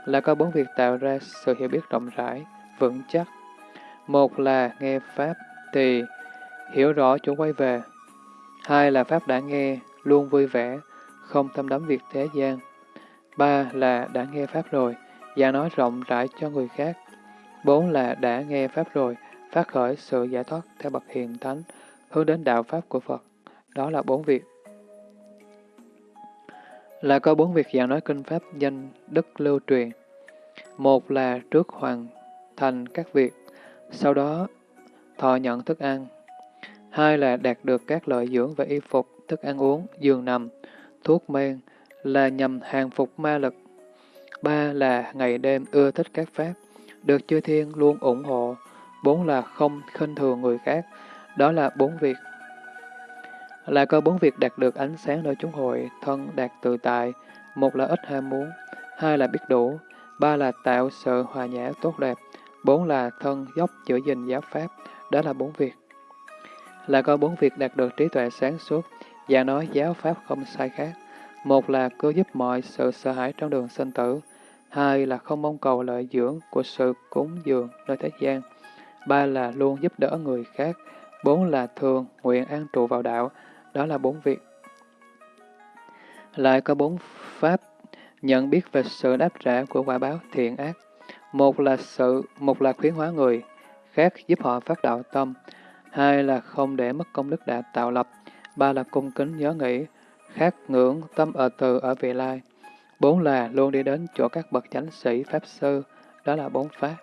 Là có bốn việc tạo ra sự hiểu biết rộng rãi, vững chắc. Một là nghe Pháp thì hiểu rõ chỗ quay về. Hai là Pháp đã nghe, luôn vui vẻ, không thâm đắm việc thế gian. Ba là đã nghe Pháp rồi, và nói rộng rãi cho người khác. Bốn là đã nghe Pháp rồi, phát khởi sự giải thoát theo bậc hiền thánh, hướng đến đạo Pháp của Phật. Đó là bốn việc. Là có bốn việc giảng nói kinh Pháp danh đức lưu truyền. Một là trước hoàn thành các việc, sau đó thọ nhận thức ăn. Hai là đạt được các lợi dưỡng và y phục, thức ăn uống, giường nằm, thuốc men, là nhằm hàng phục ma lực. Ba là ngày đêm ưa thích các pháp, được chư thiên luôn ủng hộ. Bốn là không khinh thường người khác, đó là bốn việc. Là có bốn việc đạt được ánh sáng nơi chúng hội, thân đạt tự tại, một là ít ham muốn, hai là biết đủ, ba là tạo sự hòa nhã tốt đẹp, bốn là thân dốc giữ gìn giáo pháp, đó là bốn việc. Là có bốn việc đạt được trí tuệ sáng suốt, và nói giáo pháp không sai khác. Một là cứu giúp mọi sự sợ hãi trong đường sinh tử. Hai là không mong cầu lợi dưỡng của sự cúng dường nơi thế gian. Ba là luôn giúp đỡ người khác. Bốn là thường nguyện an trụ vào đạo. Đó là bốn việc. Lại có bốn pháp nhận biết về sự đáp trả của quả báo thiện ác. Một là sự, một là khuyến hóa người, khác giúp họ phát đạo tâm. Hai là không để mất công đức đã tạo lập. Ba là cung kính nhớ nghĩ, khát ngưỡng tâm ở từ ở vị lai. Bốn là luôn đi đến chỗ các bậc chánh sĩ, pháp sư, đó là bốn pháp.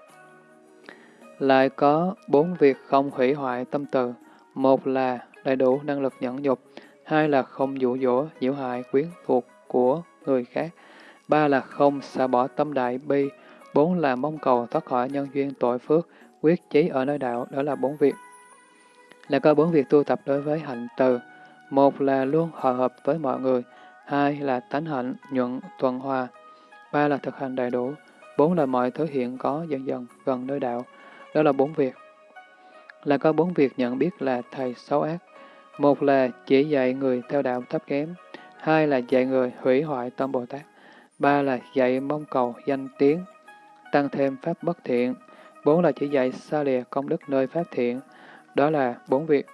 Lại có bốn việc không hủy hoại tâm từ. Một là đầy đủ năng lực nhẫn nhục. Hai là không dụ dỗ, nhiễu hại, quyến thuộc của người khác. Ba là không xả bỏ tâm đại bi. Bốn là mong cầu thoát khỏi nhân duyên tội phước, quyết chí ở nơi đạo, đó là bốn việc. Là có bốn việc tu tập đối với hạnh từ. Một là luôn hòa hợp với mọi người, hai là tánh hạnh, nhuận, tuần hòa, ba là thực hành đầy đủ, bốn là mọi thứ hiện có dần dần gần nơi đạo. Đó là bốn việc. Là có bốn việc nhận biết là thầy xấu ác. Một là chỉ dạy người theo đạo thấp kém, hai là dạy người hủy hoại tâm Bồ Tát, ba là dạy mong cầu danh tiếng, tăng thêm pháp bất thiện, bốn là chỉ dạy xa lìa công đức nơi pháp thiện. Đó là bốn việc.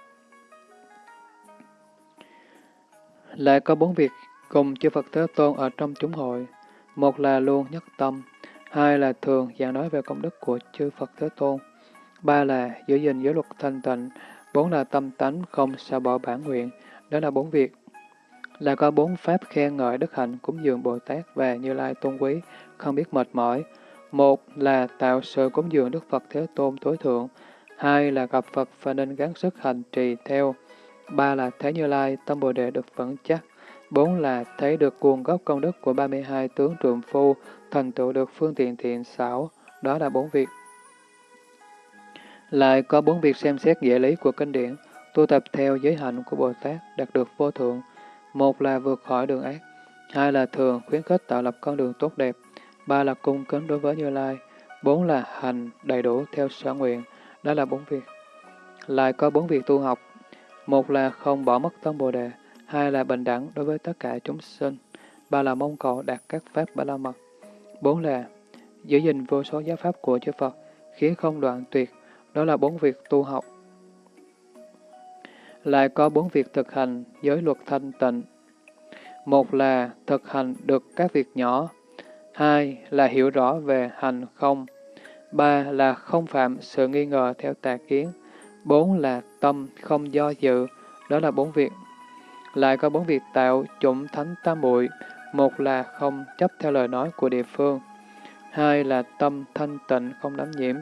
Lại có bốn việc cùng chư Phật Thế Tôn ở trong chúng hội. Một là luôn nhất tâm, hai là thường giảng nói về công đức của chư Phật Thế Tôn, ba là giữ gìn giới luật thanh tịnh, bốn là tâm tánh không xa bỏ bản nguyện. Đó là bốn việc. Là có bốn pháp khen ngợi đức hạnh cúng dường Bồ Tát và Như Lai tôn quý, không biết mệt mỏi. Một là tạo sự cúng dường Đức Phật Thế Tôn tối thượng, hai là gặp Phật và nên gắng sức hành trì theo ba là thấy Như Lai, tâm Bồ Đề được vững chắc. Bốn là thấy được nguồn gốc công đức của 32 tướng trượng phu, thành tựu được phương tiện thiện xảo. Đó là bốn việc. Lại có bốn việc xem xét nghĩa lý của kinh điển, tu tập theo giới hạnh của Bồ Tát, đạt được vô thượng. Một là vượt khỏi đường ác, hai là thường khuyến khích tạo lập con đường tốt đẹp, ba là cung kính đối với Như Lai, bốn là hành đầy đủ theo sở nguyện, đó là bốn việc. Lại có bốn việc tu học, một là không bỏ mất tâm Bồ Đề, hai là bình đẳng đối với tất cả chúng sinh, ba là mong cầu đạt các pháp ba la mật, bốn là giữ gìn vô số giáo pháp của chư Phật, khiến không đoạn tuyệt, đó là bốn việc tu học. Lại có bốn việc thực hành giới luật thanh tịnh. Một là thực hành được các việc nhỏ, hai là hiểu rõ về hành không, ba là không phạm sự nghi ngờ theo tà kiến, bốn là tâm không do dự, đó là bốn việc. Lại có bốn việc tạo chủng thánh tam muội một là không chấp theo lời nói của địa phương, hai là tâm thanh tịnh không đắm nhiễm,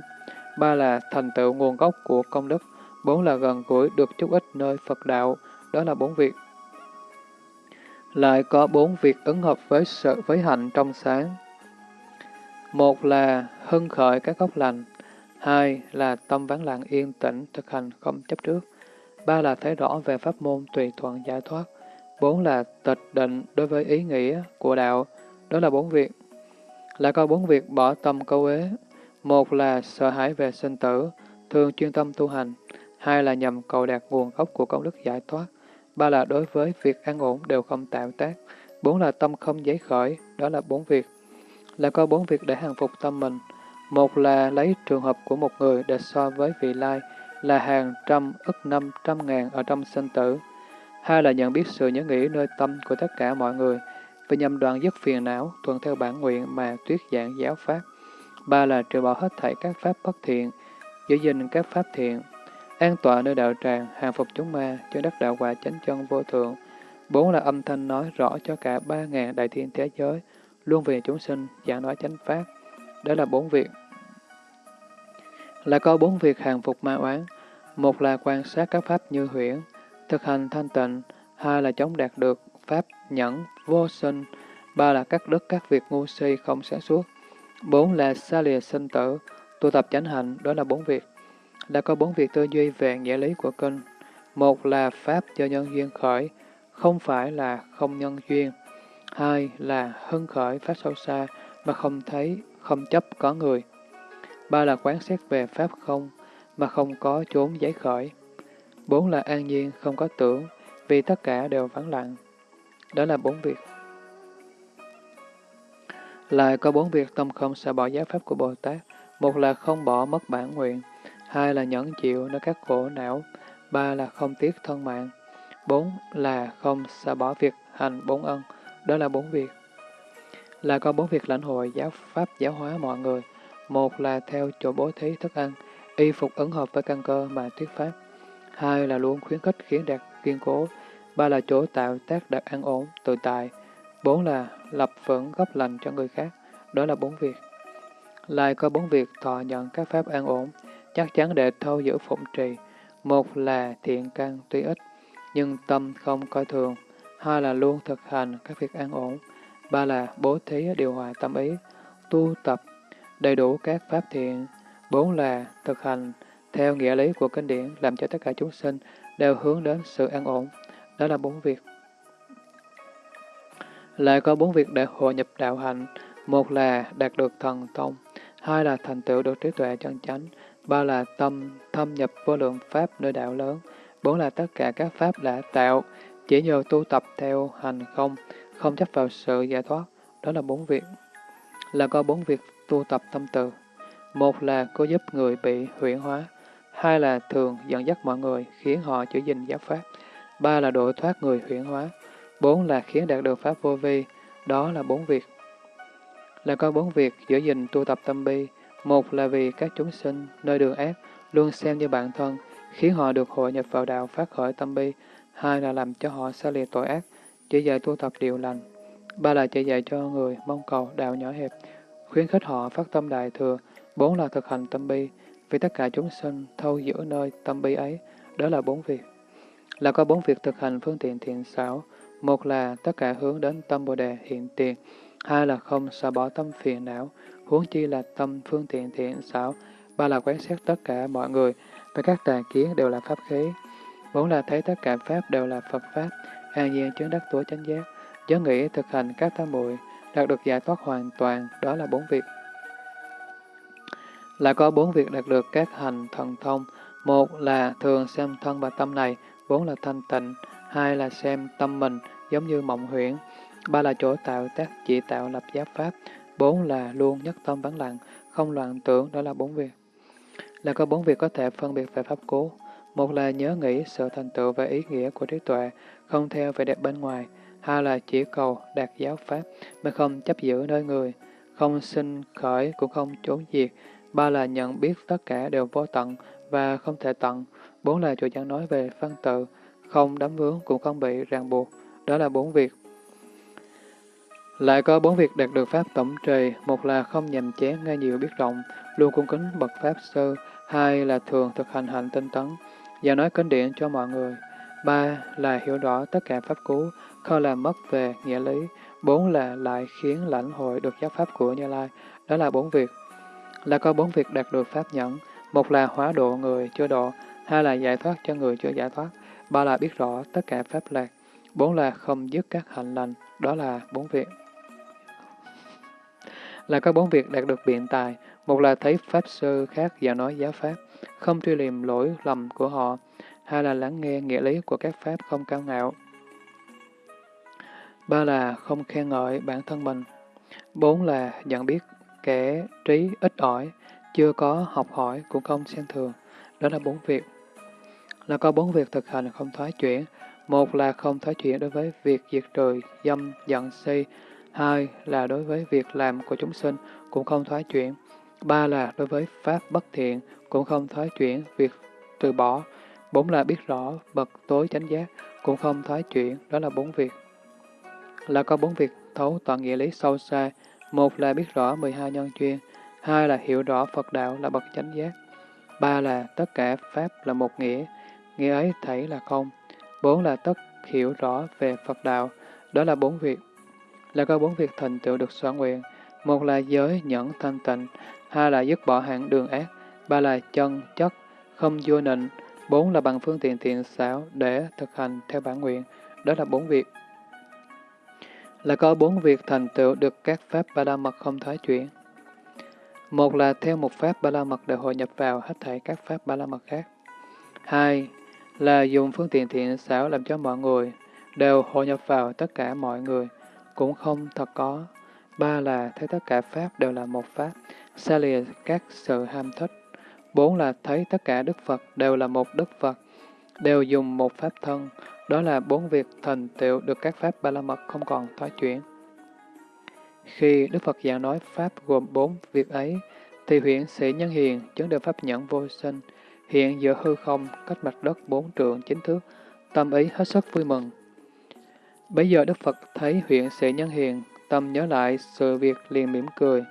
ba là thành tựu nguồn gốc của công đức, bốn là gần gũi được chút ít nơi Phật đạo, đó là bốn việc. Lại có bốn việc ứng hợp với sự với hạnh trong sáng. Một là hưng khởi các gốc lành, hai là tâm vắng lặng yên tĩnh, thực hành không chấp trước, ba là thấy rõ về pháp môn tùy thuận giải thoát, bốn là tịch định đối với ý nghĩa của đạo, đó là bốn việc. Lại có bốn việc bỏ tâm câu ế, một là sợ hãi về sinh tử, thường chuyên tâm tu hành, hai là nhằm cầu đạt nguồn gốc của công đức giải thoát, ba là đối với việc an ổn đều không tạo tác, bốn là tâm không giấy khởi, đó là bốn việc. Là có bốn việc để hàng phục tâm mình. Một là lấy trường hợp của một người để so với vị lai, là hàng trăm ức năm trăm ngàn ở trong sinh tử. Hai là nhận biết sự nhớ nghĩ nơi tâm của tất cả mọi người, và nhằm đoạn dứt phiền não, thuận theo bản nguyện mà tuyết giảng giáo pháp. Ba là trừ bỏ hết thảy các pháp bất thiện, giữ gìn các pháp thiện, an tọa nơi đạo tràng, hàng phục chúng ma, cho đất đạo quả chánh chân vô thượng. Bốn là âm thanh nói rõ cho cả ba ngàn đại thiên thế giới, luôn về chúng sinh, giảng nói chánh pháp. Đó là bốn việc. Là có bốn việc hàng phục ma oán. Một là quan sát các pháp như huyễn, thực hành thanh tịnh. Hai là chống đạt được pháp nhẫn, vô sinh. Ba là cắt đứt các việc ngu si không sáng suốt. Bốn là xa lìa sinh tử, tu tập chánh hạnh, đó là bốn việc là có bốn việc tư duy về nghĩa lý của kinh. Một là Pháp do nhân duyên khởi, không phải là không nhân duyên. Hai là hưng khởi Pháp sâu xa mà không thấy, không chấp có người. Ba là quán xét về Pháp không mà không có chốn giấy khởi. Bốn là an nhiên, không có tưởng, vì tất cả đều vắng lặng. Đó là bốn việc. Lại có bốn việc tâm không sẽ bỏ giá pháp của Bồ Tát. Một là không bỏ mất bản nguyện hai là nhẫn chịu nơi các khổ não, ba là không tiếc thân mạng, bốn là không xả bỏ việc hành bốn ân, đó là bốn việc. Là có bốn việc lãnh hội giáo pháp giáo hóa mọi người, một là theo chỗ bố thí thức ăn, y phục ứng hợp với căn cơ mà thuyết pháp, hai là luôn khuyến khích khiến đạt kiên cố, ba là chỗ tạo tác đạt an ổn, tự tại, bốn là lập vững gốc lành cho người khác, đó là bốn việc. Lại có bốn việc thọ nhận các pháp an ổn, chắc chắn để thâu giữ phụng trì. Một là thiện căn tuy ít, nhưng tâm không coi thường. Hai là luôn thực hành các việc an ổn. Ba là bố thí điều hòa tâm ý, tu tập đầy đủ các pháp thiện. Bốn là thực hành theo nghĩa lý của kinh điển, làm cho tất cả chúng sinh đều hướng đến sự an ổn. Đó là bốn việc. Lại có bốn việc để hội nhập đạo hạnh. Một là đạt được thần thông, hai là thành tựu được trí tuệ chân chánh, ba là tâm thâm nhập vô lượng pháp nơi đạo lớn, bốn là tất cả các pháp đã tạo, chỉ nhờ tu tập theo hành không, không chấp vào sự giải thoát, đó là bốn việc. Là có bốn việc tu tập tâm từ. Một là cố giúp người bị huyễn hóa, hai là thường dẫn dắt mọi người, khiến họ giữ gìn giáo pháp, ba là độ thoát người huyễn hóa, bốn là khiến đạt được pháp vô vi, đó là bốn việc. Là có bốn việc giữ gìn tu tập tâm bi, một là vì các chúng sinh nơi đường ác luôn xem như bản thân, khiến họ được hội nhập vào đạo phát khởi tâm bi. Hai là làm cho họ xa lìa tội ác, chỉ dạy tu tập điều lành. Ba là chỉ dạy cho người mong cầu đạo nhỏ hẹp, khuyến khích họ phát tâm đại thừa. Bốn là thực hành tâm bi, vì tất cả chúng sinh thâu giữa nơi tâm bi ấy. Đó là bốn việc. Là có bốn việc thực hành phương tiện thiện xảo. Một là tất cả hướng đến tâm Bồ Đề hiện tiền. Hai là không xả bỏ tâm phiền não huống chi là tâm phương tiện thiện xảo, ba là quán xét tất cả mọi người, và các tà kiến đều là pháp khí. Bốn là thấy tất cả pháp đều là Phật Pháp, an nhiên chứng đắc tối chánh giác. nhớ nghĩ thực hành các tam muội đạt được giải thoát hoàn toàn, đó là bốn việc. Là có bốn việc đạt được các hành thần thông. Một là thường xem thân và tâm này, bốn là thanh tịnh, hai là xem tâm mình giống như mộng huyễn, ba là chỗ tạo tác chỉ tạo lập giáp pháp, bốn là luôn nhất tâm vắng lặng, không loạn tưởng, đó là bốn việc. Là có bốn việc có thể phân biệt về pháp cố. Một là nhớ nghĩ sự thành tựu và ý nghĩa của trí tuệ, không theo vẻ đẹp bên ngoài. Hai là chỉ cầu đạt giáo pháp, mà không chấp giữ nơi người, không sinh khởi cũng không trốn diệt. Ba là nhận biết tất cả đều vô tận và không thể tận. Bốn là chủ chẳng nói về văn tự, không đắm vướng cũng không bị ràng buộc. Đó là bốn việc. Lại có bốn việc đạt được pháp tổng trì, một là không nhầm chén nghe nhiều biết rộng, luôn cung kính bậc pháp sư, hai là thường thực hành hạnh tinh tấn, và nói kinh điển cho mọi người. Ba là hiểu rõ tất cả pháp cú, không làm mất về nghĩa lý. Bốn là lại khiến lãnh hội được giáo pháp của Như Lai. Đó là bốn việc. Là có bốn việc đạt được pháp nhẫn. Một là hóa độ người chưa độ, hai là giải thoát cho người chưa giải thoát, ba là biết rõ tất cả pháp lạc, bốn là không dứt các hạnh lành. Đó là bốn việc. Là có bốn việc đạt được biện tài. Một là thấy pháp sư khác và nói giáo pháp, không truy liềm lỗi lầm của họ, hai là lắng nghe nghĩa lý của các pháp không cao ngạo. Ba là không khen ngợi bản thân mình. Bốn là nhận biết kẻ trí ít ỏi, chưa có học hỏi cũng không xem thường. Đó là bốn việc. Là có bốn việc thực hành không thoái chuyển. Một là không thoái chuyển đối với việc diệt trừ, dâm, giận, si. Hai là đối với việc làm của chúng sinh cũng không thoái chuyển. Ba là đối với pháp bất thiện cũng không thoái chuyển việc từ bỏ. Bốn là biết rõ bậc tối chánh giác cũng không thoái chuyển, đó là bốn việc. Là có bốn việc thấu toàn nghĩa lý sâu xa. Một là biết rõ 12 nhân chuyên, hai là hiểu rõ Phật đạo là bậc chánh giác, ba là tất cả Pháp là một nghĩa, nghĩa ấy thảy là không, bốn là tất hiểu rõ về Phật đạo, đó là bốn việc. Là có bốn việc thành tựu được soạn nguyện, một là giới nhẫn thanh tịnh, hai là dứt bỏ hạng đường ác, ba là chân, chất, không vua nịnh, bốn là bằng phương tiện thiện xảo để thực hành theo bản nguyện, đó là bốn việc. Là có bốn việc thành tựu được các pháp ba la mật không thoái chuyển. Một là theo một pháp ba la mật để hội nhập vào hết thảy các pháp ba la mật khác. Hai là dùng phương tiện thiện xảo làm cho mọi người đều hội nhập vào tất cả mọi người, cũng không thật có. Ba là thấy tất cả pháp đều là một pháp, xa lìa các sự ham thích. Bốn là thấy tất cả Đức Phật đều là một Đức Phật, đều dùng một pháp thân. Đó là bốn việc thành tựu được các pháp ba la mật không còn thoái chuyển. Khi Đức Phật giảng nói Pháp gồm bốn việc ấy, thì huyện sĩ nhân hiền chứng được Pháp nhẫn vô sinh, hiện giữa hư không, cách mặt đất bốn trượng chính thước, tâm ý hết sức vui mừng. Bây giờ Đức Phật thấy huyện sĩ nhân hiền, tâm nhớ lại sự việc liền mỉm cười.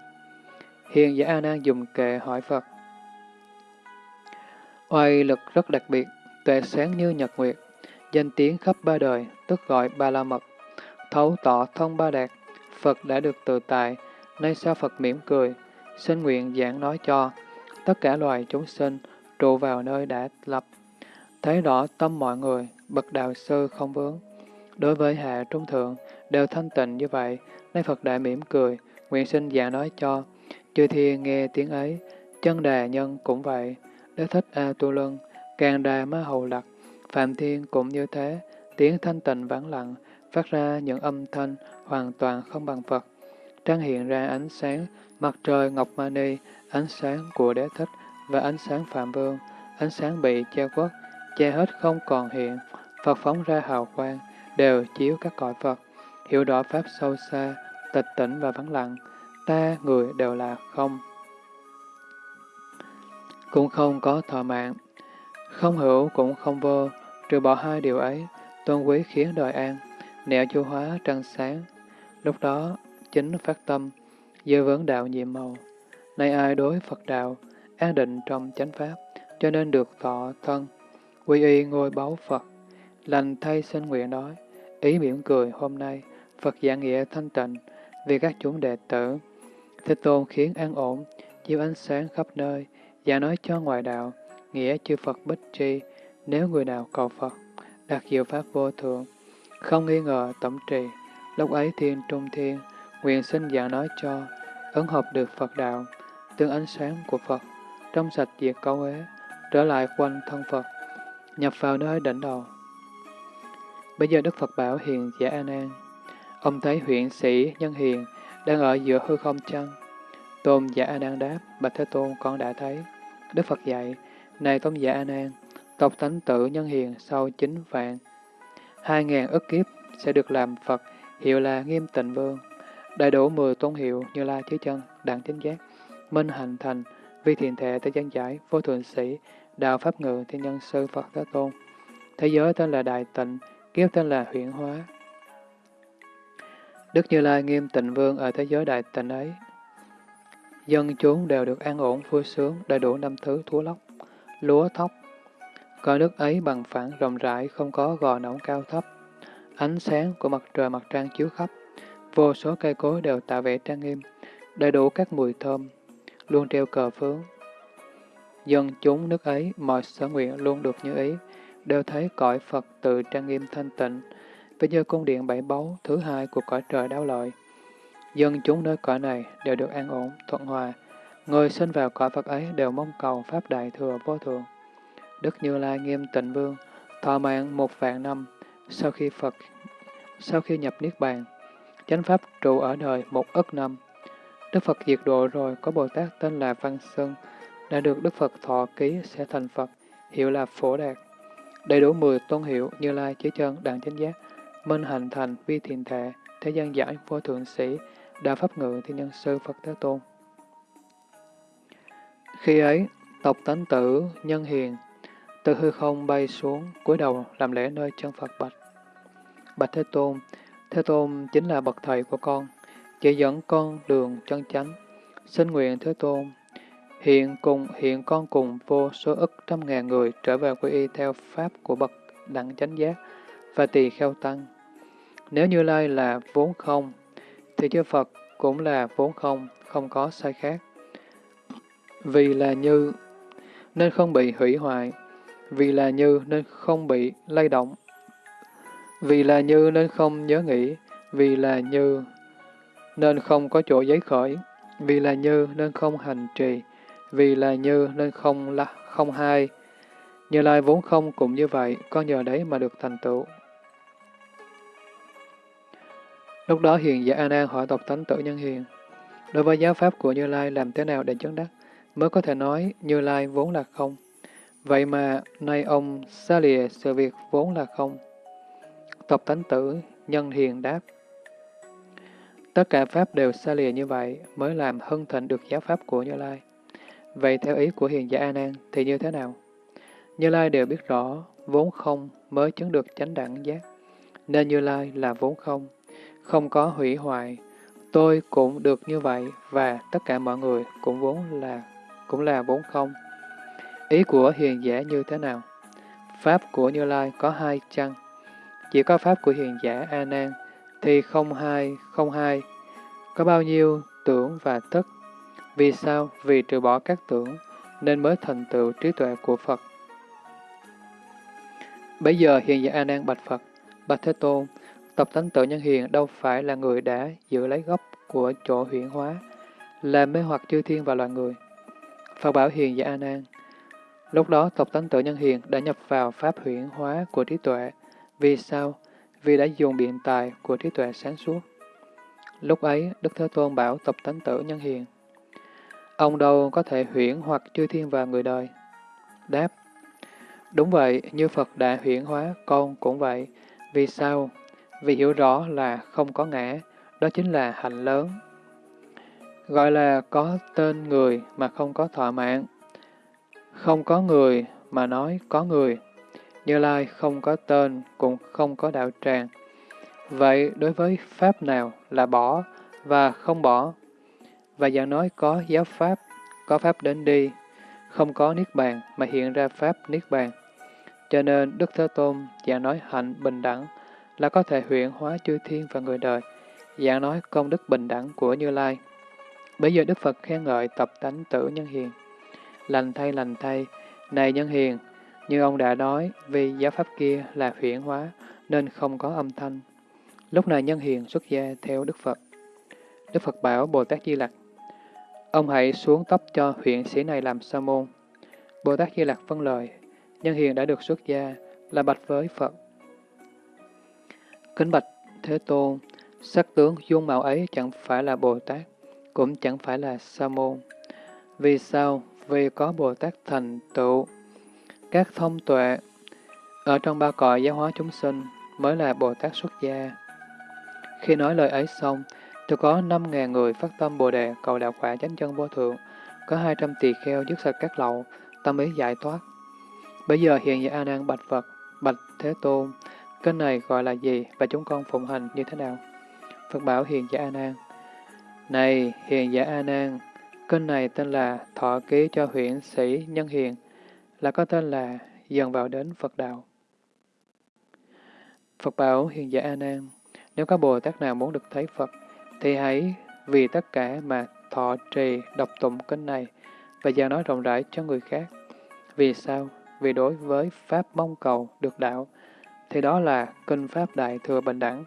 Hiền giả A Nan dùng kệ hỏi Phật. Oai lực rất đặc biệt, tuệ sáng như nhật nguyệt, danh tiếng khắp ba đời, tức gọi ba la mật, thấu tỏ thông ba đạt, Phật đã được tự tại, nay sao Phật mỉm cười, xin nguyện giảng nói cho tất cả loài chúng sinh trụ vào nơi đã lập. Thấy rõ tâm mọi người, bậc đạo sư không vướng. Đối với hạ trung thượng, đều thanh tịnh như vậy, nay Phật đã mỉm cười, nguyện xin giảng nói cho. Chư thiên nghe tiếng ấy, chân đà nhân cũng vậy, đế thích A Tu Lân, càng đà ma hầu lặc, phạm thiên cũng như thế, tiếng thanh tịnh vắng lặng, phát ra những âm thanh hoàn toàn không bằng Phật. Trang hiện ra ánh sáng mặt trời Ngọc Mani, ánh sáng của đế thích và ánh sáng Phạm Vương, ánh sáng bị che khuất, che hết không còn hiện, Phật phóng ra hào quang, đều chiếu các cõi Phật, hiểu rõ Pháp sâu xa, tịch tỉnh và vắng lặng, ta người đều là không. Cũng không có thọ mạng, không hữu cũng không vô, trừ bỏ hai điều ấy, tôn quý khiến đời an, nẻo chu hóa trăng sáng. Lúc đó, chính phát tâm, dư vấn đạo nhiệm màu. Nay ai đối Phật đạo, an định trong chánh pháp, cho nên được thọ thân, quy y ngôi báu Phật. Lành thay sinh nguyện nói, ý mỉm cười hôm nay, Phật giảng nghĩa thanh tịnh, vì các chúng đệ tử. Thế Tôn khiến an ổn, chiếu ánh sáng khắp nơi, Giả nói cho ngoại đạo, nghĩa chư Phật bích tri, nếu người nào cầu Phật, đặt diệu pháp vô thượng, không nghi ngờ tổng trì, Lúc ấy thiên trung thiên, nguyện xin giả nói cho, ứng hợp được Phật đạo, tương ánh sáng của Phật, trong sạch diệt câu ế, trở lại quanh thân Phật, nhập vào nơi đỉnh đầu. Bây giờ Đức Phật bảo hiền giả A Nan, ông thấy huyện sĩ nhân hiền đang ở giữa hư không chăng? Tôn giả A Nan đáp, Bạch Thế Tôn con đã thấy. Đức Phật dạy, này tôn giả A Nan, tộc thánh tử nhân hiền sau chín vạn, hai ngàn ức kiếp sẽ được làm Phật, hiệu là Nghiêm Tịnh Vương. Đầy đủ mười tôn hiệu như La Chí Chân, Đặng Chính Giác, Minh Hành Thành, Vi Thiền Thệ Thế Gian Giải, Vô Thượng Sĩ, Đạo Pháp Ngự, Thiên Nhân Sư Phật Thế Tôn. Thế giới tên là Đại Tịnh, kiếp tên là Huyện Hóa. Đức Như Lai Nghiêm Tịnh Vương ở thế giới Đại Tịnh ấy, dân chúng đều được an ổn vui sướng, đầy đủ năm thứ thú lóc, lúa thóc. Cõi nước ấy bằng phẳng rộng rãi, không có gò nóng cao thấp. Ánh sáng của mặt trời mặt trăng chiếu khắp, vô số cây cối đều tạo vẻ trang nghiêm, đầy đủ các mùi thơm, luôn treo cờ phướng. Dân chúng nước ấy, mọi sở nguyện luôn được như ý, đều thấy cõi Phật tự trang nghiêm thanh tịnh, với như cung điện bảy báu thứ hai của cõi trời đáo lợi. Dân chúng nơi cõi này đều được an ổn, thuận hòa. Người sinh vào cõi Phật ấy đều mong cầu Pháp Đại Thừa Vô Thượng. Đức Như Lai Nghiêm Tịnh Vương, thọ mạng một vạn năm, sau khi Phật, sau khi nhập Niết Bàn, chánh Pháp trụ ở đời một ức năm. Đức Phật diệt độ rồi, có Bồ Tát tên là Văn Sơn, đã được Đức Phật thọ ký sẽ thành Phật, hiệu là Phổ Đạt. Đầy đủ 10 tôn hiệu Như Lai, Chí Chân, Đặng Chánh Giác, Minh Hành Thành, Vi Thiền Thệ, Thế gian giải, Vô Thượng Sĩ, đa Pháp Ngự, Thiên Nhân Sư, Phật Thế Tôn. Khi ấy, tộc tánh tử, nhân hiền, từ hư không bay xuống, cúi đầu làm lễ nơi chân Phật bạch. Bạch Thế Tôn, Thế Tôn chính là bậc thầy của con, chỉ dẫn con đường chân chánh. Xin nguyện Thế Tôn, hiện cùng hiện con cùng vô số ức trăm ngàn người trở về quy y theo pháp của bậc đẳng chánh giác và tỳ kheo tăng. Nếu Như Lai là vốn không, thì chư Phật cũng là vốn không, không có sai khác. Vì là như, nên không bị hủy hoại. Vì là như, nên không bị lay động. Vì là như, nên không nhớ nghĩ. Vì là như, nên không có chỗ giấy khởi. Vì là như, nên không hành trì. Vì là như, nên không là không hai. Như Lai vốn không cũng như vậy, con nhờ đấy mà được thành tựu. Lúc đó hiền giả A Nan hỏi tộc thánh tử nhân hiền, đối với giáo pháp của Như Lai làm thế nào để chứng đắc, mới có thể nói Như Lai vốn là không. Vậy mà nay ông xa lìa sự việc vốn là không. Tộc thánh tử nhân hiền đáp, tất cả pháp đều xa lìa như vậy mới làm hân thịnh được giáo pháp của Như Lai. Vậy theo ý của hiền giả A Nan thì như thế nào? Như Lai đều biết rõ vốn không mới chứng được chánh đẳng giác, nên Như Lai là vốn không không có hủy hoại. Tôi cũng được như vậy và tất cả mọi người cũng vốn là cũng là vốn không. Ý của hiền giả như thế nào? Pháp của Như Lai có hai chăng? Chỉ có Pháp của hiền giả A Nan thì không hai, không hai. Có bao nhiêu tưởng và thức? Vì sao? Vì trừ bỏ các tưởng nên mới thành tựu trí tuệ của Phật. Bây giờ hiền giả A Nan bạch Phật, bạch Thế Tôn, Tập tánh tự nhân hiền đâu phải là người đã giữ lấy gốc của chỗ huyển hóa, làm mê hoặc chư thiên và loài người. Phật bảo hiền và An An. Lúc đó tộc tánh tự nhân hiền đã nhập vào pháp huyển hóa của trí tuệ. Vì sao? Vì đã dùng biện tài của trí tuệ sáng suốt. Lúc ấy, Đức Thế Tôn bảo tộc tánh tử nhân hiền. Ông đâu có thể huyển hoặc chư thiên và người đời? Đáp. Đúng vậy, như Phật đã huyển hóa, con cũng vậy. Vì sao? Vì hiểu rõ là không có ngã, đó chính là hạnh lớn. Gọi là có tên người mà không có thọ mạng. Không có người mà nói có người. Như Lai không có tên cũng không có đạo tràng. Vậy đối với Pháp nào là bỏ và không bỏ? Và dạng nói có giáo Pháp, có Pháp đến đi, không có Niết Bàn mà hiện ra Pháp Niết Bàn. Cho nên Đức Thế Tôn dạng nói hạnh bình đẳng, là có thể huyện hóa chư thiên và người đời, dạng nói công đức bình đẳng của Như Lai. Bây giờ Đức Phật khen ngợi tập tánh tử nhân hiền. Lành thay lành thay, này nhân hiền, như ông đã nói, vì giáo pháp kia là huyển hóa, nên không có âm thanh. Lúc này nhân hiền xuất gia theo Đức Phật. Đức Phật bảo Bồ Tát Di Lặc, ông hãy xuống tóc cho huyện sĩ này làm sa môn. Bồ Tát Di Lặc vâng lời, nhân hiền đã được xuất gia, là bạch với Phật. Kính bạch Thế Tôn, sắc tướng dung mạo ấy chẳng phải là Bồ Tát, cũng chẳng phải là sa môn. Vì sao? Vì có Bồ Tát thành tựu, các thông tuệ, ở trong ba cõi giáo hóa chúng sinh mới là Bồ Tát xuất gia. Khi nói lời ấy xong, thì có năm ngàn người phát tâm Bồ Đề cầu đạo quả chánh chân vô thượng, có hai trăm tỳ kheo dứt sạch các lậu, tâm ý giải thoát. Bây giờ hiện giờ A Nan bạch Phật, bạch Thế Tôn, kênh này gọi là gì và chúng con phụng hành như thế nào? Phật bảo hiền giả A Nan. Này hiền giả A Nan, kênh này tên là Thọ ký cho huyện sĩ nhân hiền, là có tên là dần vào đến Phật đạo. Phật bảo hiền giả A Nan, nếu có Bồ Tát nào muốn được thấy Phật, thì hãy vì tất cả mà thọ trì đọc tụng kinh này và giao nói rộng rãi cho người khác. Vì sao? Vì đối với Pháp mong cầu được đạo, thì đó là kinh Pháp Đại Thừa Bình Đẳng,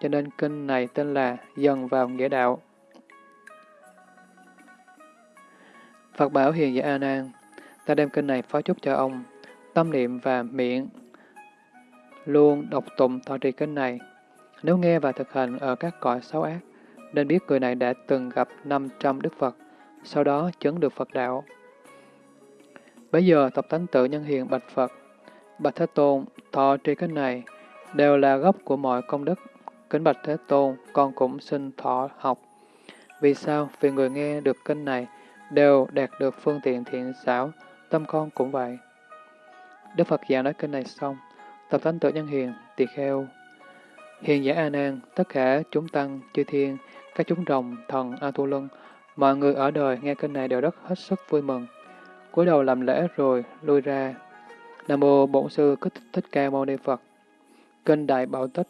cho nên kinh này tên là Dần vào Nghĩa Đạo. Phật bảo hiền giả A Nan, ta đem kinh này phó chúc cho ông, tâm niệm và miệng luôn đọc tụng thọ trì kinh này. Nếu nghe và thực hành ở các cõi xấu ác, nên biết người này đã từng gặp 500 Đức Phật, sau đó chứng được Phật đạo. Bây giờ tập tánh tự nhân hiền bạch Phật, bạch Thế Tôn, thọ trì kinh này đều là gốc của mọi công đức. Kính bạch Thế Tôn, con cũng xin thọ học. Vì sao? Vì người nghe được kinh này đều đạt được phương tiện thiện xảo, tâm con cũng vậy. Đức Phật giảng nói kinh này xong, tập thánh tự nhân hiền, tỳ kheo. Hiền giả A Nan, tất cả chúng tăng, chư thiên, các chúng rồng, thần, A Tu Lân, mọi người ở đời nghe kinh này đều rất hết sức vui mừng. cúi đầu làm lễ rồi lui ra. Nam mô Bổn sư Thích Thích Ca Mâu Ni Phật. Kinh Đại Bảo Tích